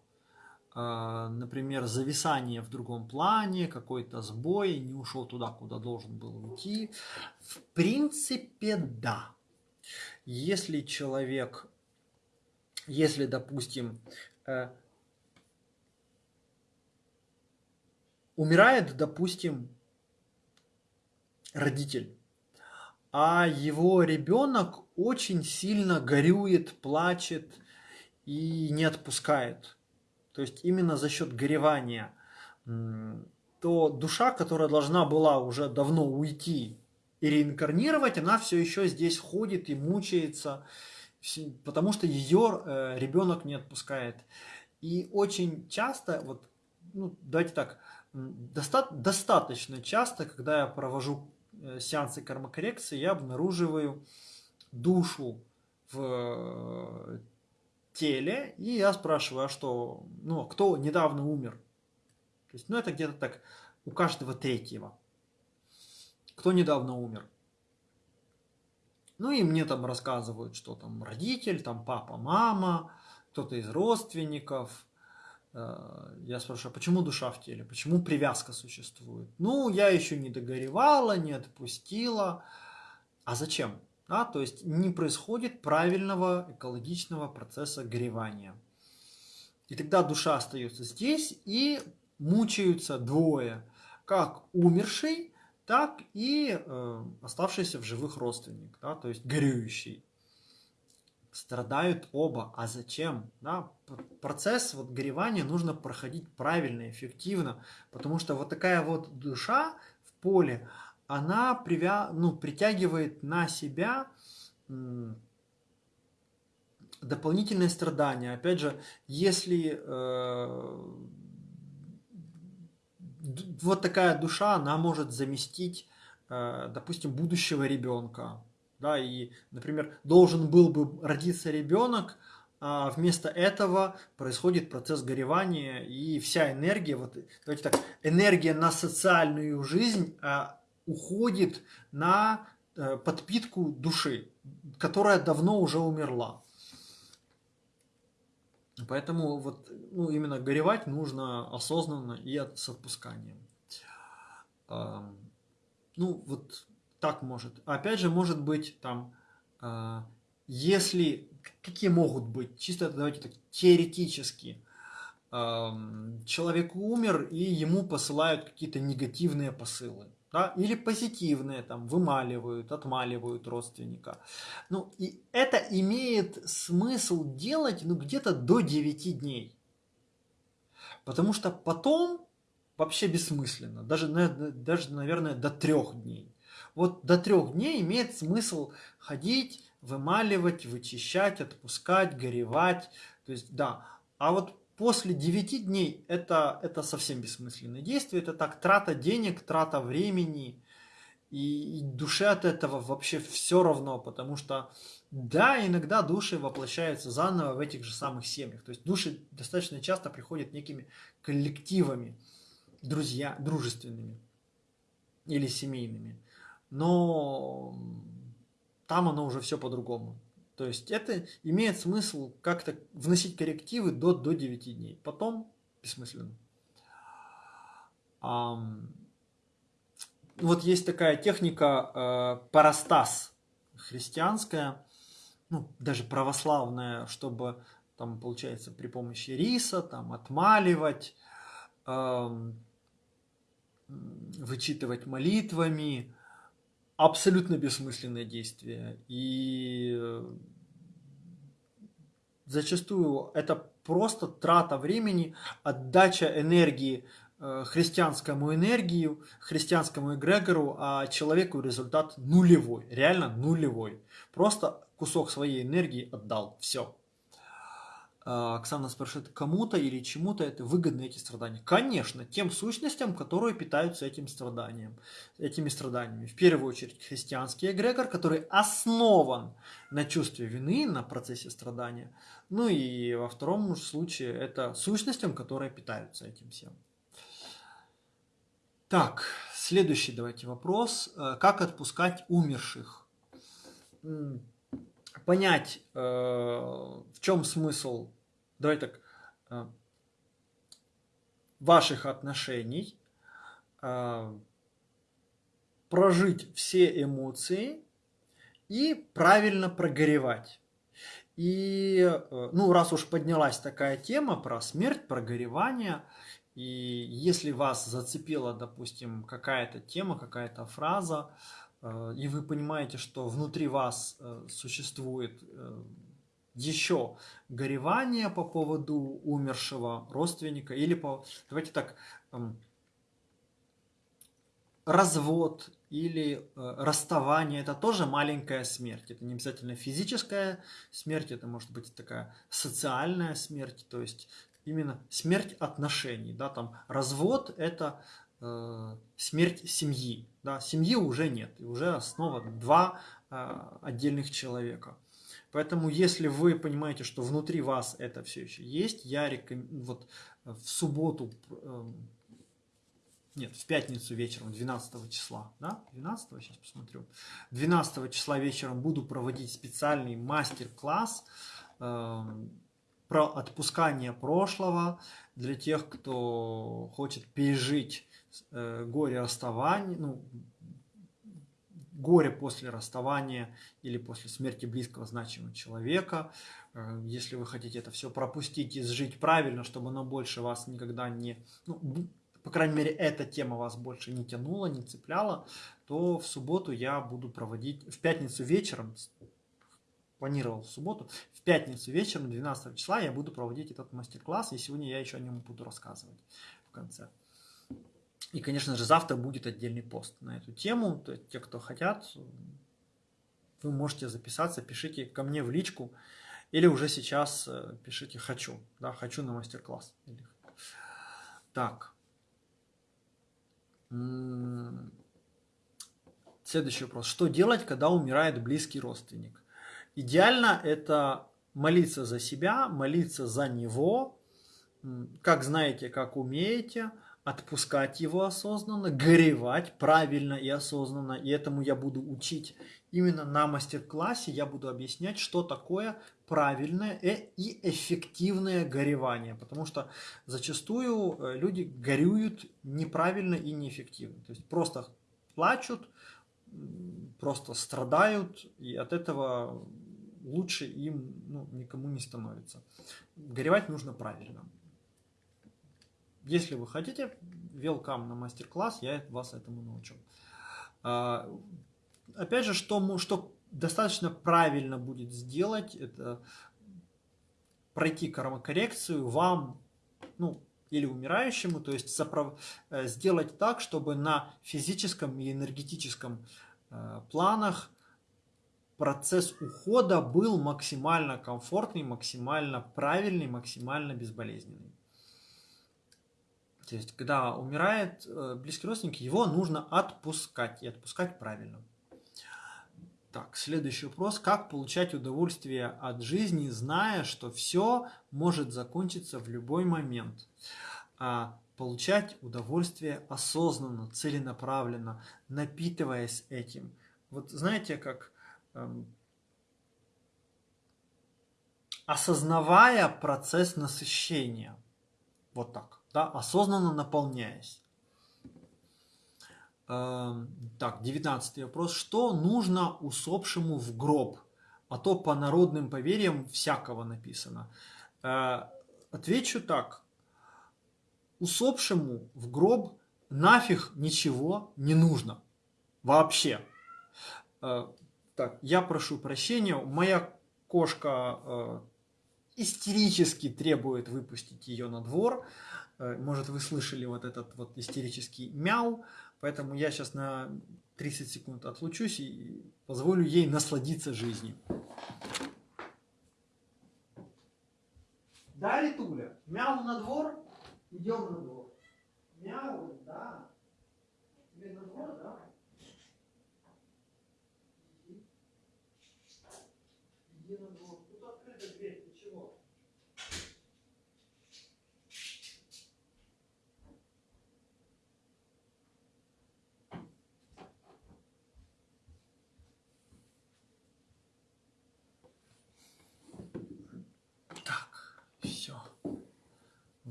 например, зависание в другом плане, какой-то сбой, не ушел туда, куда должен был уйти. В принципе, да. Если человек, если, допустим, э, умирает, допустим, родитель, а его ребенок очень сильно горюет, плачет и не отпускает. То есть именно за счет горевания, то душа, которая должна была уже давно уйти и реинкарнировать, она все еще здесь ходит и мучается, потому что ее э, ребенок не отпускает. И очень часто, вот, ну, давайте так, доста достаточно часто, когда я провожу Э, сеансы кармокоррекции я обнаруживаю душу в э, теле, и я спрашиваю, а что, ну, кто недавно умер? То есть, ну, это где-то так у каждого третьего. Кто недавно умер? Ну, и мне там рассказывают, что там родитель, там папа, мама, кто-то из родственников – Э, я спрашиваю, а почему душа в теле? Почему привязка существует? Ну, я еще не догоревала, не отпустила. А зачем? А, то есть не происходит правильного экологичного процесса горевания. И тогда душа остается здесь и мучаются двое. Как умерший, так и э, оставшийся в живых родственник, да, то есть горюющий страдают оба. А зачем? Да? Процесс вот горевания нужно проходить правильно, эффективно, потому что вот такая вот душа в поле, она привя... ну, притягивает на себя дополнительные страдания. Опять же, если э, вот такая душа, она может заместить, э, допустим, будущего ребенка, да, и, например, должен был бы родиться ребенок, а вместо этого происходит процесс горевания, и вся энергия, вот, давайте так, энергия на социальную жизнь а, уходит на а, подпитку души, которая давно уже умерла. Поэтому вот, ну, именно горевать нужно осознанно и с отпусканием. Ну, вот так может. Опять же, может быть, там, э, если, какие могут быть, чисто давайте так, теоретически, человек умер, и ему посылают какие-то негативные посылы. Да? Или позитивные, там, вымаливают, отмаливают родственника. Ну, и это имеет смысл делать, ну, где-то до 9 дней. Потому что потом вообще бессмысленно. Даже, даже наверное, до трех дней вот до трех дней имеет смысл ходить, вымаливать, вычищать, отпускать, горевать. То есть, да. А вот после 9 дней это, это совсем бессмысленное действие. Это так трата денег, трата времени. И, и душе от этого вообще все равно, потому что да, иногда души воплощаются заново в этих же самых семьях. То есть души достаточно часто приходят некими коллективами, друзья, дружественными или семейными но там оно уже все по-другому. То есть это имеет смысл как-то вносить коррективы до, до 9 дней. Потом бессмысленно. А, вот есть такая техника э, парастас христианская, ну, даже православная, чтобы там, получается, при помощи риса там отмаливать, э, вычитывать молитвами, абсолютно бессмысленное действие. И э, зачастую это просто трата времени, отдача энергии э, христианскому энергию, христианскому эгрегору, а человеку результат нулевой, реально нулевой. Просто кусок своей энергии отдал, все. А, Оксана спрашивает, кому-то или чему-то это выгодны эти страдания? Конечно, тем сущностям, которые питаются этим страданием, этими страданиями. В первую очередь христианский эгрегор, который основан на чувстве вины, на процессе страдания. Ну и во втором случае это сущностям, которые питаются этим всем. Так, следующий давайте вопрос. Э, как отпускать умерших? Понять, э, в чем смысл, давай так, э, ваших отношений, э, прожить все эмоции и правильно прогоревать. И, ну, раз уж поднялась такая тема про смерть, про горевание, и если вас зацепила, допустим, какая-то тема, какая-то фраза, э, и вы понимаете, что внутри вас э, существует еще горевание по поводу умершего родственника, или по, давайте так, эм, развод или э, расставание, это тоже маленькая смерть. Это не обязательно физическая смерть, это может быть такая социальная смерть, то есть именно смерть отношений. Да, там развод – это э, смерть семьи. Да, семьи уже нет, и уже снова два э, отдельных человека. Поэтому, если вы понимаете, что внутри вас это все еще есть, я рекомендую, вот в субботу э, нет, в пятницу вечером, 12 числа, да, 12, сейчас посмотрю, 12 числа вечером буду проводить специальный мастер-класс э, про отпускание прошлого для тех, кто хочет пережить э, горе расставания, ну, горе после расставания или после смерти близкого значимого человека. Э, если вы хотите это все пропустить и сжить правильно, чтобы оно больше вас никогда не... Ну, по крайней мере, эта тема вас больше не тянула, не цепляла, то в субботу я буду проводить, в пятницу вечером, планировал в субботу, в пятницу вечером, 12 числа, я буду проводить этот мастер-класс, и сегодня я еще о нем буду рассказывать в конце. И, конечно же, завтра будет отдельный пост на эту тему. То есть, те, кто хотят, вы можете записаться, пишите ко мне в личку, или уже сейчас э, пишите «хочу», да, «хочу на мастер-класс». Так. Следующий вопрос. Что делать, когда умирает близкий родственник? Идеально это молиться за себя, молиться за него, как знаете, как умеете, отпускать его осознанно, горевать правильно и осознанно. И этому я буду учить именно на мастер-классе. Я буду объяснять, что такое правильное и эффективное горевание. Потому что зачастую э, люди горюют неправильно и неэффективно. То есть просто плачут, просто страдают, и от этого лучше им ну, никому не становится. Горевать нужно правильно. Если вы хотите, welcome на мастер-класс, я вас этому научу. А, опять же, что, что достаточно правильно будет сделать, это пройти кармокоррекцию вам, ну, или умирающему, то есть соправ... Э, сделать так, чтобы на физическом и энергетическом э, планах процесс ухода был максимально комфортный, максимально правильный, максимально безболезненный. То есть, когда умирает э, близкий родственник, его нужно отпускать, и отпускать правильно. Так, следующий вопрос. Как получать удовольствие от жизни, зная, что все может закончиться в любой момент? А, получать удовольствие осознанно, целенаправленно, напитываясь этим. Вот знаете, как эм, осознавая процесс насыщения. Вот так, да, осознанно наполняясь. Эм, так, девятнадцатый вопрос. Что нужно усопшему в гроб? А то по народным поверьям всякого написано. Э, отвечу так. Усопшему в гроб нафиг ничего не нужно. Вообще. Э, так, я прошу прощения. Моя кошка э, истерически требует выпустить ее на двор. Может, вы слышали вот этот вот истерический мяу. Поэтому я сейчас на 30 секунд отлучусь и позволю ей насладиться жизнью. Да, Литуля? Мяу на двор? Идем на двор. Мяу, да. Тебе на двор, да? Иди на двор.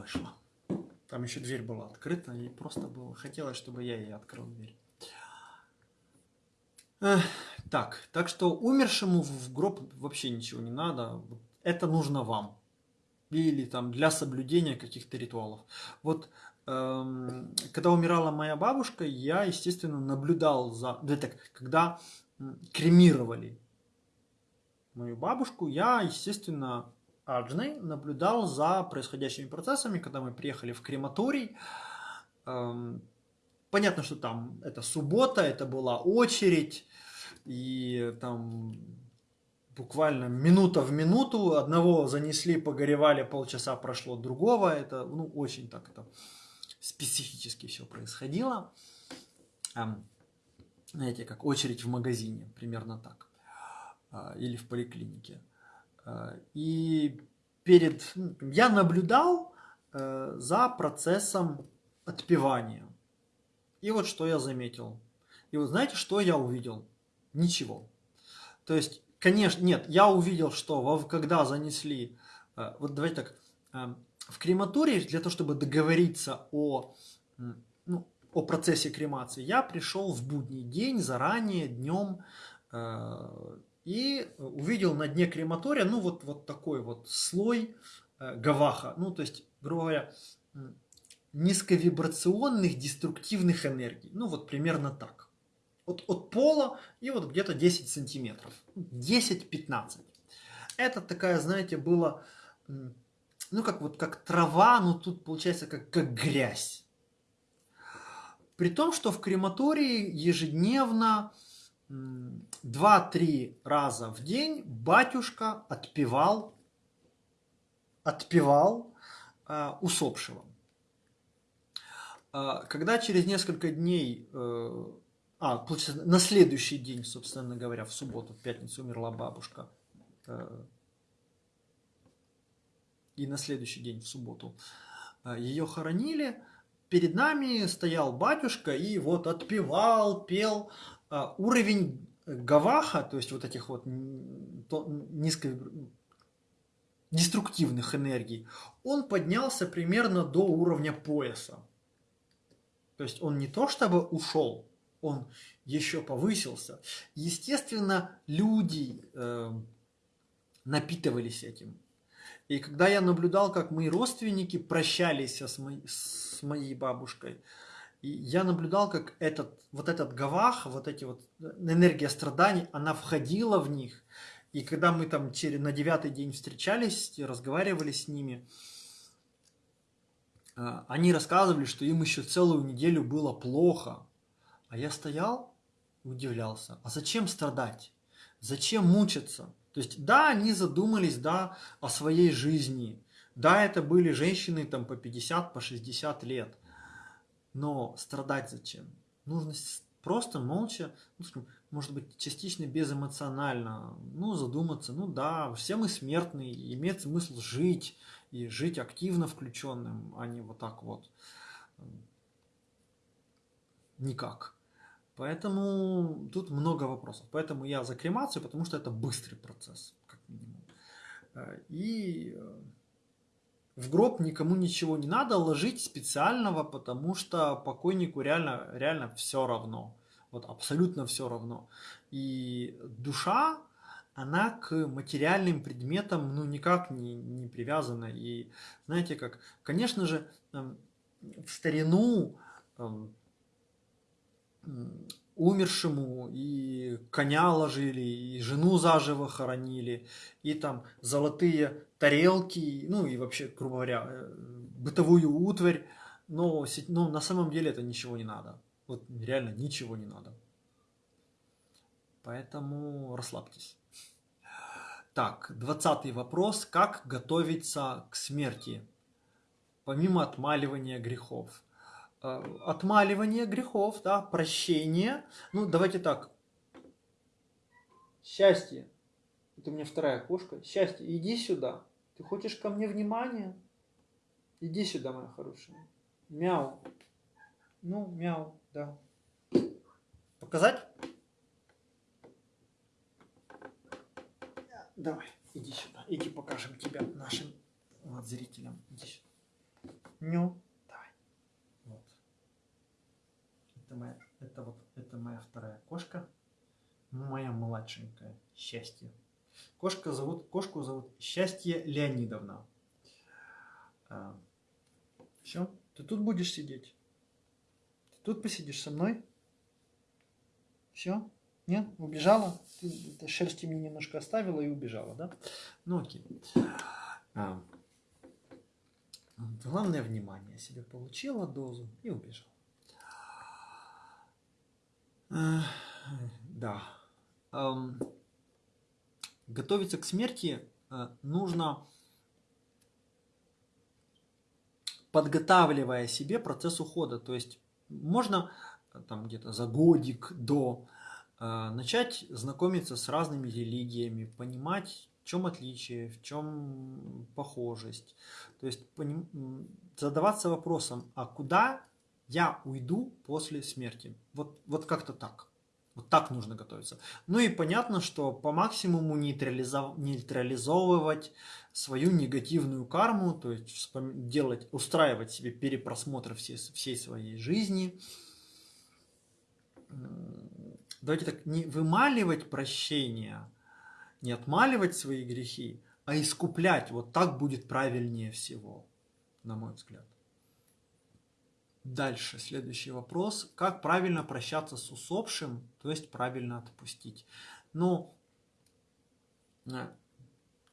вышло. Там еще дверь была открыта, и просто было хотелось, чтобы я ей открыл дверь. Эх, так, так что умершему в гроб вообще ничего не надо. Это нужно вам. Или там для соблюдения каких-то ритуалов. Вот эм, когда умирала моя бабушка, я, естественно, наблюдал за... Да, так, когда кремировали мою бабушку, я, естественно, Аджной наблюдал за происходящими процессами, когда мы приехали в крематорий. Эм, понятно, что там это суббота, это была очередь, и там буквально минута в минуту одного занесли, погоревали, полчаса прошло другого. Это ну, очень так это специфически все происходило. Эм, знаете, как очередь в магазине, примерно так. Э, или в поликлинике. Э, и перед... Ну, я наблюдал э, за процессом отпевания. И вот что я заметил. И вот знаете, что я увидел? Ничего. То есть, конечно, нет, я увидел, что когда занесли... Э, вот давайте так. В крематории для того, чтобы договориться о, ну, о процессе кремации, я пришел в будний день, заранее, днем, и увидел на дне крематория, ну, вот, вот такой вот слой э, гаваха, ну, то есть, грубо говоря, низковибрационных деструктивных энергий. Ну, вот примерно так. Вот от пола и вот где-то 10 сантиметров. 10-15. Это такая, знаете, было, ну, как вот как трава, но тут получается как, как грязь. При том, что в крематории ежедневно 2-3 раза в день батюшка отпевал, отпевал э, усопшего. Э, когда через несколько дней, э, а, получается, на следующий день, собственно говоря, в субботу, в пятницу умерла бабушка, э, и на следующий день, в субботу, э, ее хоронили, перед нами стоял батюшка и вот отпевал, пел уровень гаваха, то есть вот этих вот низко деструктивных энергий, он поднялся примерно до уровня пояса. То есть он не то чтобы ушел, он еще повысился. Естественно, люди э, напитывались этим. И когда я наблюдал, как мои родственники прощались с моей, с моей бабушкой, я наблюдал, как этот, вот этот гавах, вот эти вот э, энергия страданий, она входила в них. И когда мы там на девятый день встречались, разговаривали с ними, э, они рассказывали, что им еще целую неделю было плохо. А я стоял удивлялся. А зачем страдать? Зачем мучиться? То есть, да, они задумались, да, о своей жизни. Да, это были женщины там по 50, по 60 лет. Но страдать зачем? Нужно просто молча, ну, может быть, частично безэмоционально, ну, задуматься, ну да, все мы смертные, имеет смысл жить, и жить активно включенным, а не вот так вот никак. Поэтому тут много вопросов. Поэтому я за кремацию, потому что это быстрый процесс, как минимум. Э, и э, в гроб никому ничего не надо ложить специального, потому что покойнику реально, реально все равно. Вот абсолютно все равно. И душа, она к материальным предметам ну никак не, не привязана. И знаете как, конечно же, в старину умершему и коня ложили, и жену заживо хоронили, и там золотые тарелки, ну и вообще, грубо говоря, э, бытовую утварь, но, но на самом деле это ничего не надо. Вот реально ничего не надо. Поэтому расслабьтесь. Так, двадцатый вопрос. Как готовиться к смерти? Помимо отмаливания грехов. Э, отмаливание грехов, да, прощение. Ну, давайте так. Счастье. Это у меня вторая кошка. Счастье, иди сюда. Ты хочешь ко мне внимания? Иди сюда, моя хорошая. Мяу. Ну, мяу, да. Показать? Давай, иди сюда. Иди покажем тебя нашим вот, зрителям. Иди сюда. Ну, давай. Это моя, это вот, это моя вторая кошка. Моя младшенькая. Счастье. Кошка зовут, кошку зовут Счастье Леонидовна. А, все, ты тут будешь сидеть? Ты тут посидишь со мной? Все? Нет? Убежала? Ты, ты шерсти мне немножко оставила и убежала, да? Ну окей. А, главное внимание себе получила дозу и убежала. Да. А, готовиться к смерти а, нужно подготавливая себе процесс ухода. То есть можно там где-то за годик до э, начать знакомиться с разными религиями, понимать, в чем отличие, в чем похожесть. То есть задаваться вопросом, а куда я уйду после смерти? Вот, вот как-то так. Вот так нужно готовиться. Ну и понятно, что по максимуму нейтрализов... нейтрализовывать свою негативную карму, то есть делать, устраивать себе перепросмотр всей, всей своей жизни. Давайте так, не вымаливать прощение, не отмаливать свои грехи, а искуплять. Вот так будет правильнее всего, на мой взгляд. Дальше, следующий вопрос. Как правильно прощаться с усопшим, то есть правильно отпустить? Ну, э,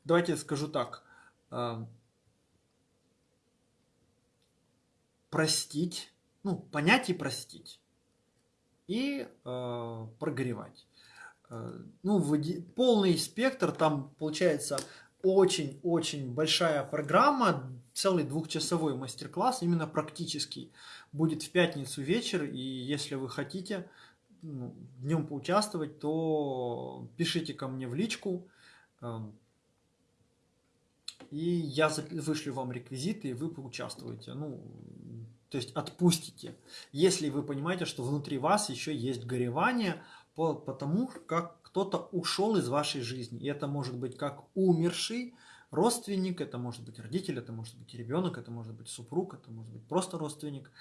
давайте я скажу так. Э, простить, ну, понять и простить. И э, прогревать. Э, ну, полный спектр, там получается очень-очень большая программа, целый двухчасовой мастер-класс, именно практический, будет в пятницу вечер, и если вы хотите ну, в нем поучаствовать, то пишите ко мне в личку, эм, и я вышлю вам реквизиты, и вы поучаствуете. Ну, то есть отпустите, если вы понимаете, что внутри вас еще есть горевание по, по тому, как кто-то ушел из вашей жизни. И это может быть как умерший родственник, это может быть родитель, это может быть ребенок, это может быть супруг, это может быть просто родственник.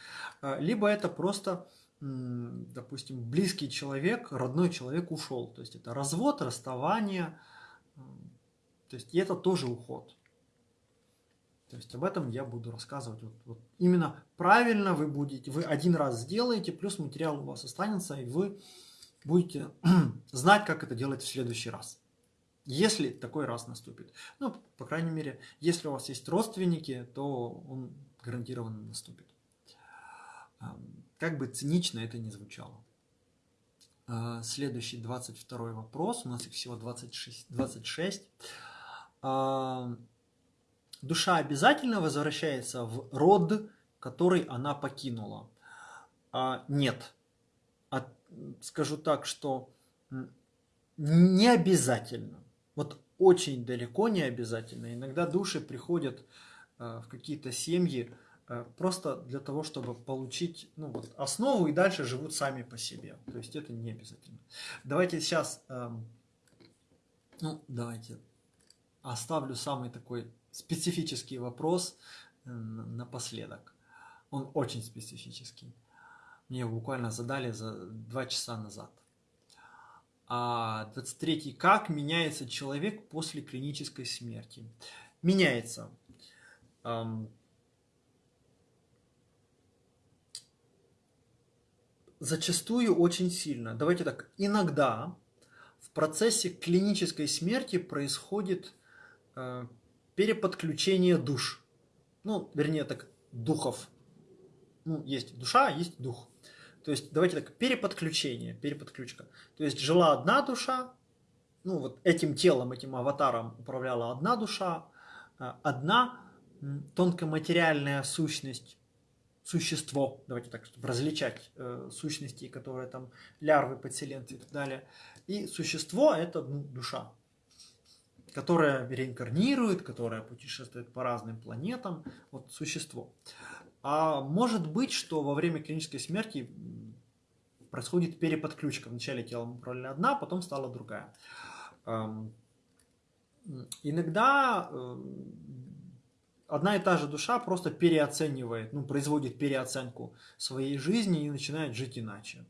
А, либо это просто, допустим, близкий человек, родной человек ушел. То есть это развод, расставание. То есть и это тоже уход. То есть об этом я буду рассказывать. Вот, вот именно правильно вы будете, вы один раз сделаете, плюс материал у вас останется, и вы будете знать, как это делать в следующий раз. Если такой раз наступит. Ну, по крайней мере, если у вас есть родственники, то он гарантированно наступит. Как бы цинично это ни звучало. А, следующий 22 вопрос. У нас их всего 26. 26. Душа обязательно возвращается в род, который она покинула? А, нет скажу так, что не обязательно. Вот очень далеко не обязательно. Иногда души приходят э, в какие-то семьи э, просто для того, чтобы получить ну, вот, основу и дальше живут сами по себе. То есть это не обязательно. Давайте сейчас, эм, ну, давайте оставлю самый такой специфический вопрос э, напоследок. Он очень специфический. Мне его буквально задали за два часа назад. А 23. Как меняется человек после клинической смерти? Меняется. Зачастую очень сильно. Давайте так, иногда в процессе клинической смерти происходит э, переподключение душ. Ну, вернее так, духов. Ну, есть душа, есть дух. То есть, давайте так, переподключение, переподключка. То есть, жила одна душа, ну, вот этим телом, этим аватаром управляла одна душа, э, одна тонкоматериальная сущность, существо, давайте так, чтобы различать э, сущности, которые там лярвы, подселенцы и так далее. И существо – это ну, душа, которая реинкарнирует, которая путешествует по разным планетам, вот существо. А может быть, что во время клинической смерти происходит переподключка. Вначале телом управляла одна, потом стала другая. Иногда одна и та же душа просто переоценивает, ну, производит переоценку своей жизни и начинает жить иначе.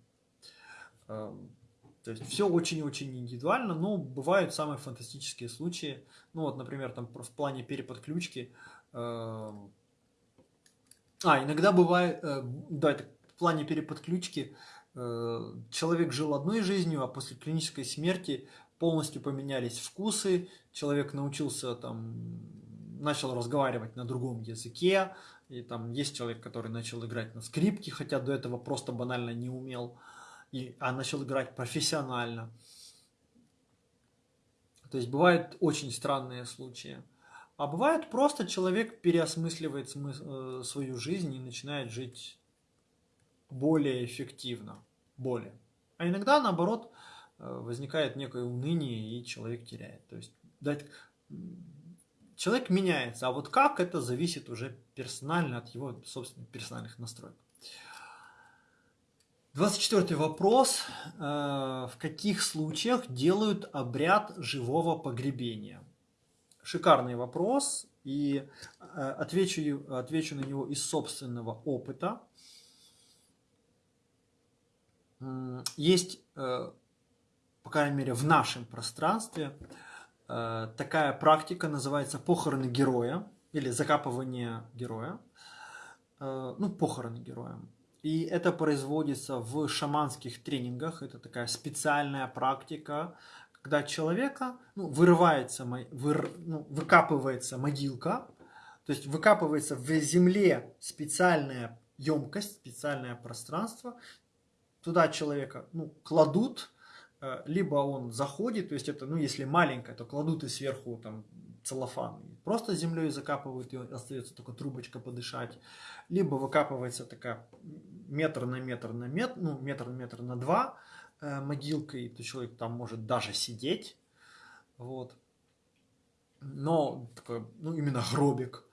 Эм, то есть все очень-очень индивидуально, но бывают самые фантастические случаи. Ну вот, например, там в плане переподключки. А, иногда бывает, э, да, это в плане переподключки э, человек жил одной жизнью, а после клинической смерти полностью поменялись вкусы, человек научился там, начал разговаривать на другом языке, и там есть человек, который начал играть на скрипке, хотя до этого просто банально не умел, и, а начал играть профессионально. То есть бывают очень странные случаи. А бывает просто человек переосмысливает смысл, э, свою жизнь и начинает жить более эффективно, более. А иногда, наоборот, Э, возникает некое уныние, и человек теряет. То есть дать... человек меняется, а вот как это зависит уже персонально от его собственных персональных настроек. 24 вопрос. Э, в каких случаях делают обряд живого погребения? Шикарный вопрос, и э, отвечу, отвечу на него из собственного опыта. Есть по крайней мере в нашем пространстве, э, такая практика называется похороны героя или закапывание героя. Э, ну, похороны героя. И это производится в шаманских тренингах. Это такая специальная практика, когда человека ну, вырывается, выр, ну, выкапывается могилка, то есть выкапывается в земле специальная емкость, специальное пространство. Туда человека ну, кладут, Э, либо он заходит, то есть это, ну, если маленькое, то кладут и сверху там целлофан, просто землей закапывают, и остается только трубочка подышать, либо выкапывается такая метр на метр на метр, ну, метр на метр на два э, могилка, и то человек там может даже сидеть, вот, но такой, ну, именно гробик.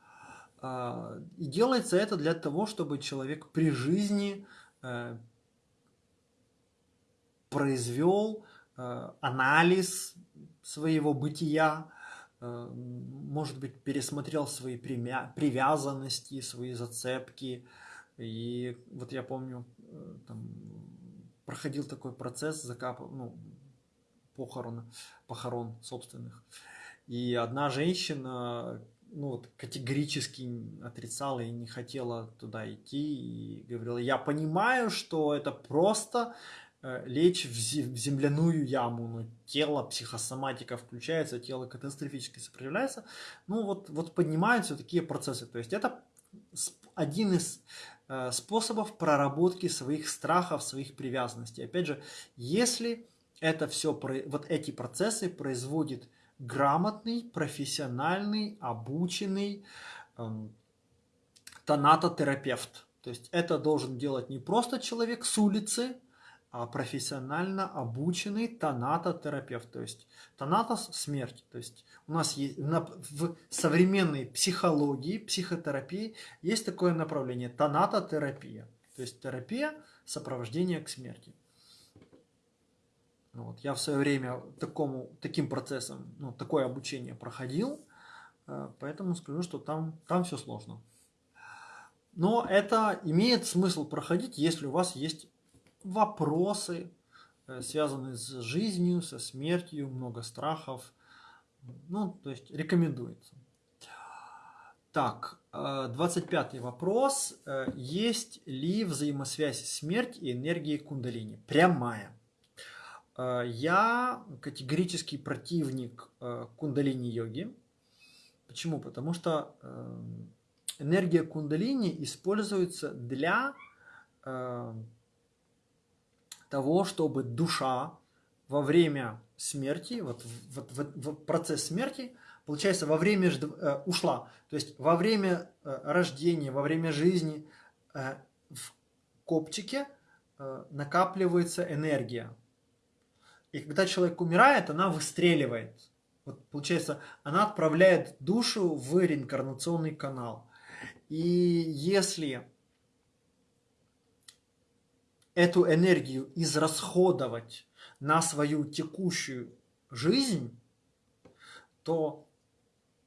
А, и делается это для того, чтобы человек при жизни э, произвел э, анализ своего бытия, может быть, пересмотрел свои привязанности, свои зацепки. И вот я помню, там, проходил такой процесс закапа, ну, похорон, похорон собственных. И одна женщина ну, вот, категорически отрицала и не хотела туда идти. И говорила, я понимаю, что это просто Э, лечь в земляную яму, но тело, психосоматика включается, тело катастрофически сопротивляется, ну вот, вот поднимаются такие процессы. То есть это один из способов проработки своих страхов, своих привязанностей. Опять же, если это все, вот эти процессы производит грамотный, профессиональный, обученный эм, тонатотерапевт. То есть это должен делать не просто человек с улицы, профессионально обученный тонатотерапевт. То есть тонатос – смерть. То есть у нас есть, в современной психологии, психотерапии есть такое направление – тонатотерапия. То есть терапия сопровождения к смерти. Вот. Я в свое время такому, таким процессом, ну, такое обучение проходил, э, поэтому скажу, что там, там все сложно. Но это имеет смысл проходить, если у вас есть вопросы, э, связанные с жизнью, со смертью, много страхов. Ну, то есть рекомендуется. Так, 25 э, вопрос. Э, есть ли взаимосвязь смерть и энергии кундалини? Прямая. Я категорический противник кундалини-йоги. Почему? Потому что энергия кундалини используется для того, чтобы душа во время смерти, вот, вот, вот, в процесс смерти, получается, во время э, ушла. То есть во время э, рождения, во время жизни э, в копчике э, накапливается энергия. И когда человек умирает, она выстреливает. Вот, получается, она отправляет душу в реинкарнационный канал. И если эту энергию израсходовать на свою текущую жизнь, то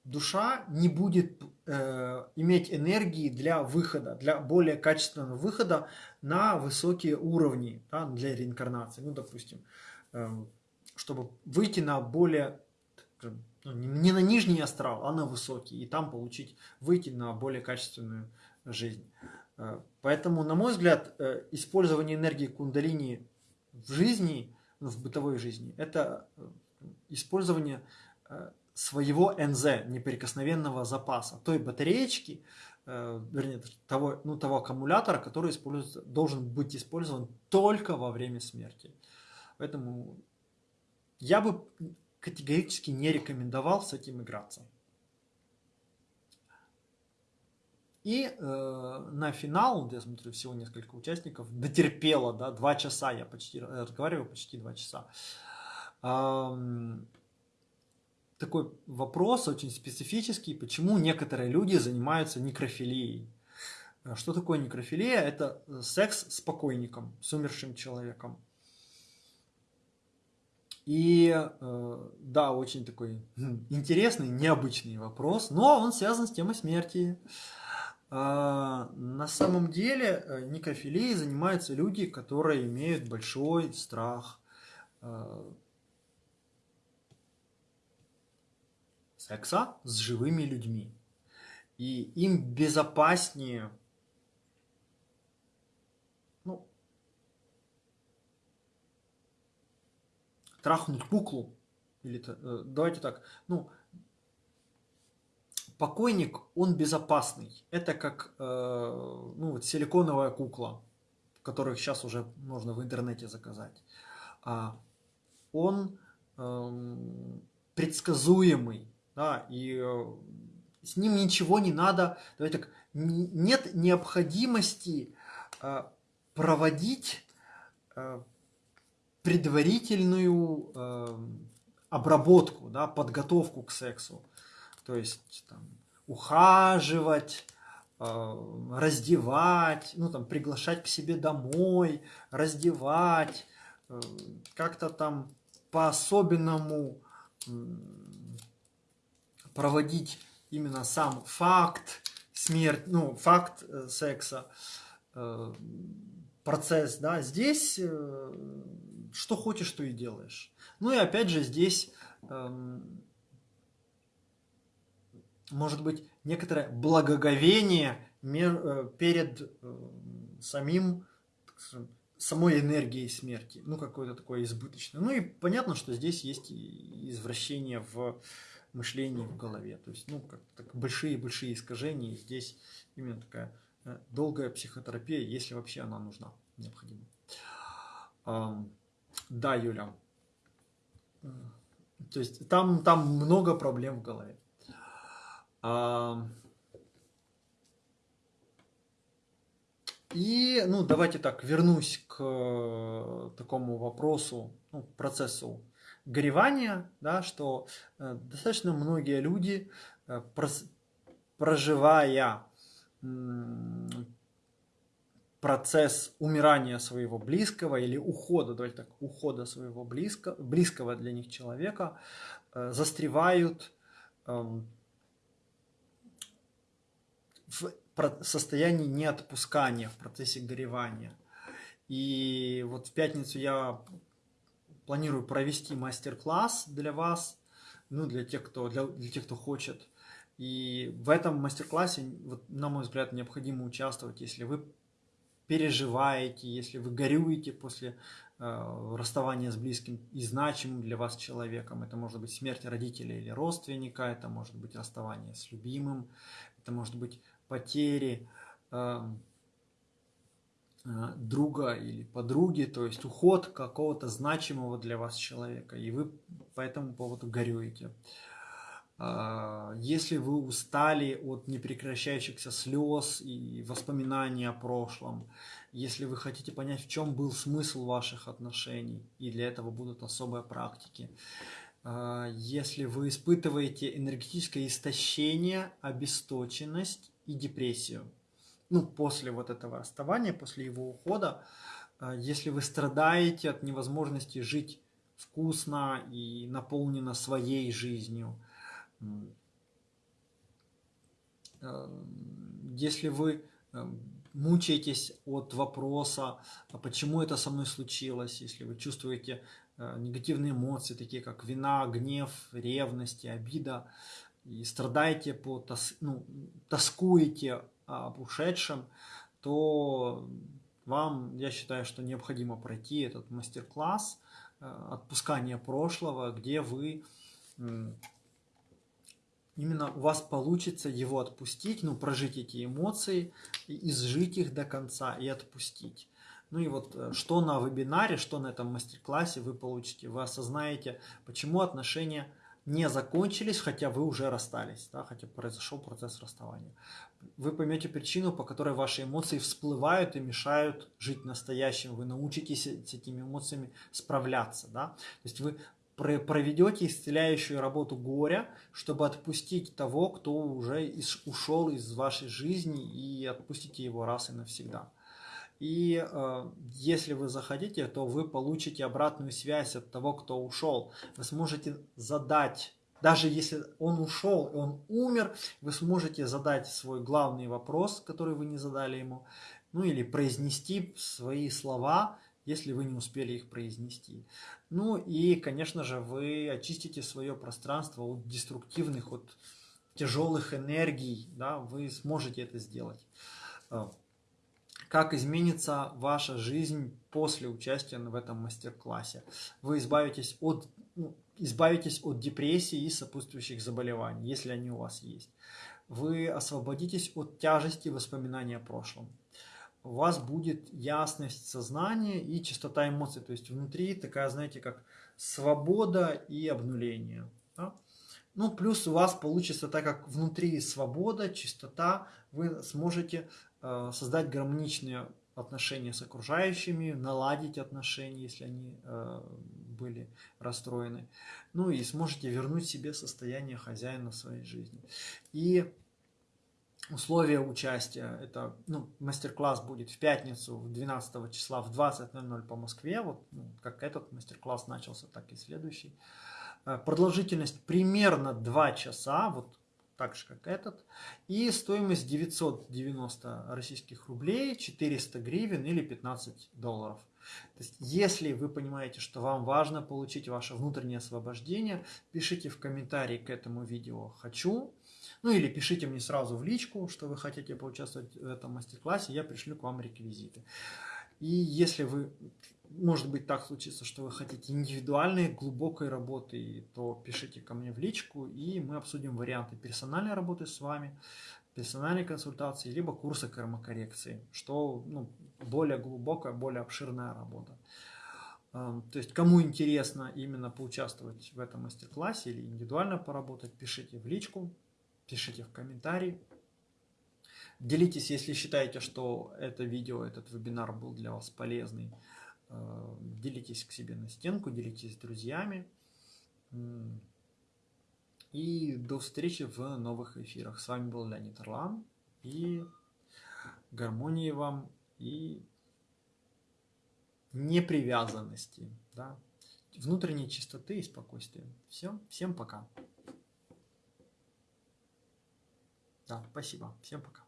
душа не будет э, иметь энергии для выхода, для более качественного выхода на высокие уровни да, для реинкарнации. Ну, допустим, э, чтобы выйти на более, ну, не на нижний астрал, а на высокий, и там получить, выйти на более качественную жизнь. Э, поэтому, на мой взгляд, э, использование энергии кундалини в жизни, ну, в бытовой жизни, это э, использование своего НЗ, неприкосновенного запаса, той батареечки, вернее, того, ну, того аккумулятора, который используется, должен быть использован только во время смерти. Поэтому я бы категорически не рекомендовал с этим играться. И э, на финал, я смотрю, всего несколько участников, дотерпело, да, два часа, я почти разговариваю почти два часа. Эм, такой вопрос очень специфический, почему некоторые люди занимаются некрофилией. Что такое некрофилия? Это секс с покойником, с умершим человеком. И э, да, очень такой интересный, необычный вопрос, но он связан с темой смерти. На самом деле э, некрофилией занимаются люди, которые имеют большой страх э, секса с живыми людьми. И им безопаснее ну, трахнуть куклу. Или, э, давайте так, ну, покойник, он безопасный. Это как э, ну, вот силиконовая кукла, которых сейчас уже можно в интернете заказать. А он э, предсказуемый, да, и э, с ним ничего не надо. Давайте так, нет необходимости э, проводить предварительную э, обработку, да, подготовку к сексу. То есть там, ухаживать, э, раздевать, ну там приглашать к себе домой, раздевать, э, как-то там по-особенному проводить именно сам факт смерти, ну, факт э, секса, процесс, да, здесь что хочешь, то и делаешь. Ну и опять же здесь эм, может быть некоторое благоговение э, перед э, самим самой энергией смерти, ну какое-то такое избыточное. Ну и понятно, что здесь есть извращение в мышлении, в голове. То есть, ну, как большие-большие искажения. И здесь именно такая э, долгая психотерапия, если вообще она нужна, необходима. Да, Юля. То есть там, там много проблем в голове. И, ну, давайте так, вернусь к э, такому вопросу, ну, процессу горевания, да, что э, достаточно многие люди, э, проживая процесс умирания своего близкого или ухода, давайте так, ухода своего близко, близкого для них человека, застревают эм, в состоянии неотпускания, в процессе горевания. И вот в пятницу я планирую провести мастер-класс для вас, ну, для тех, кто, для, для тех, кто хочет. И в этом мастер-классе, вот, на мой взгляд, необходимо участвовать, если вы переживаете, если вы горюете после э, расставания с близким и значимым для вас человеком. Это может быть смерть родителя или родственника, это может быть расставание с любимым, это может быть потери эм, э, друга или подруги, то есть уход какого-то значимого для вас человека, и вы по этому поводу горюете. Э, если вы устали от непрекращающихся слез и воспоминаний о прошлом, если вы хотите понять, в чем был смысл ваших отношений, и для этого будут особые практики, если вы испытываете энергетическое истощение, обесточенность и депрессию. Ну, после вот этого расставания, после его ухода, э, если вы страдаете от невозможности жить вкусно и наполнено своей жизнью, если вы мучаетесь от вопроса, а почему это со мной случилось, если вы чувствуете негативные эмоции, такие как вина, гнев, ревность, обида, и страдаете по тос, ну, тоскуете об ушедшем, то вам, я считаю, что необходимо пройти этот мастер-класс э, отпускания прошлого, где вы именно у вас получится его отпустить, ну, прожить эти эмоции, изжить их до конца и отпустить. Ну и вот э, что на вебинаре, что на этом мастер-классе вы получите. Вы осознаете, почему отношения не закончились, хотя вы уже расстались, да, хотя произошел процесс расставания. Вы поймете причину, по которой ваши эмоции всплывают и мешают жить настоящим. Вы научитесь с этими эмоциями справляться. Да? То есть вы проведете исцеляющую работу горя, чтобы отпустить того, кто уже ушел из вашей жизни и отпустите его раз и навсегда. И э, если вы захотите, то вы получите обратную связь от того, кто ушел. Вы сможете задать, даже если он ушел, он умер, вы сможете задать свой главный вопрос, который вы не задали ему, ну или произнести свои слова, если вы не успели их произнести. Ну и, конечно же, вы очистите свое пространство от деструктивных, от тяжелых энергий, да, вы сможете это сделать. Как изменится ваша жизнь после участия в этом мастер-классе. Вы избавитесь от, ну, избавитесь от депрессии и сопутствующих заболеваний, если они у вас есть. Вы освободитесь от тяжести воспоминаний о прошлом. У вас будет ясность сознания и чистота эмоций. То есть внутри такая, знаете, как свобода и обнуление. Да? Ну, плюс у вас получится, так как внутри свобода, чистота, вы сможете создать гармоничные отношения с окружающими, наладить отношения, если они э, были расстроены. Ну и сможете вернуть себе состояние хозяина своей жизни. И условия участия, это ну, мастер-класс будет в пятницу, 12 числа в 20.00 по Москве, вот ну, как этот мастер-класс начался, так и следующий. Э, продолжительность примерно 2 часа, вот так же как этот. И стоимость 990 российских рублей, 400 гривен или 15 долларов. То есть, если вы понимаете, что вам важно получить ваше внутреннее освобождение, пишите в комментарии к этому видео «хочу». Ну или пишите мне сразу в личку, что вы хотите поучаствовать в этом мастер-классе, я пришлю к вам реквизиты. И если вы может быть так случится, что вы хотите индивидуальной, глубокой работы, то пишите ко мне в личку, и мы обсудим варианты персональной работы с вами, персональной консультации, либо курса кармокоррекции, что ну, более глубокая, более обширная работа. Эм, то есть, кому интересно именно поучаствовать в этом мастер-классе или индивидуально поработать, пишите в личку, пишите в комментарии. Делитесь, если считаете, что это видео, этот вебинар был для вас полезный. Э, делитесь к себе на стенку, делитесь с друзьями. И до встречи в новых эфирах. С вами был Леонид Орлан. И гармонии вам, и непривязанности, да, внутренней чистоты и спокойствия. Все, всем пока. Да, спасибо, всем пока.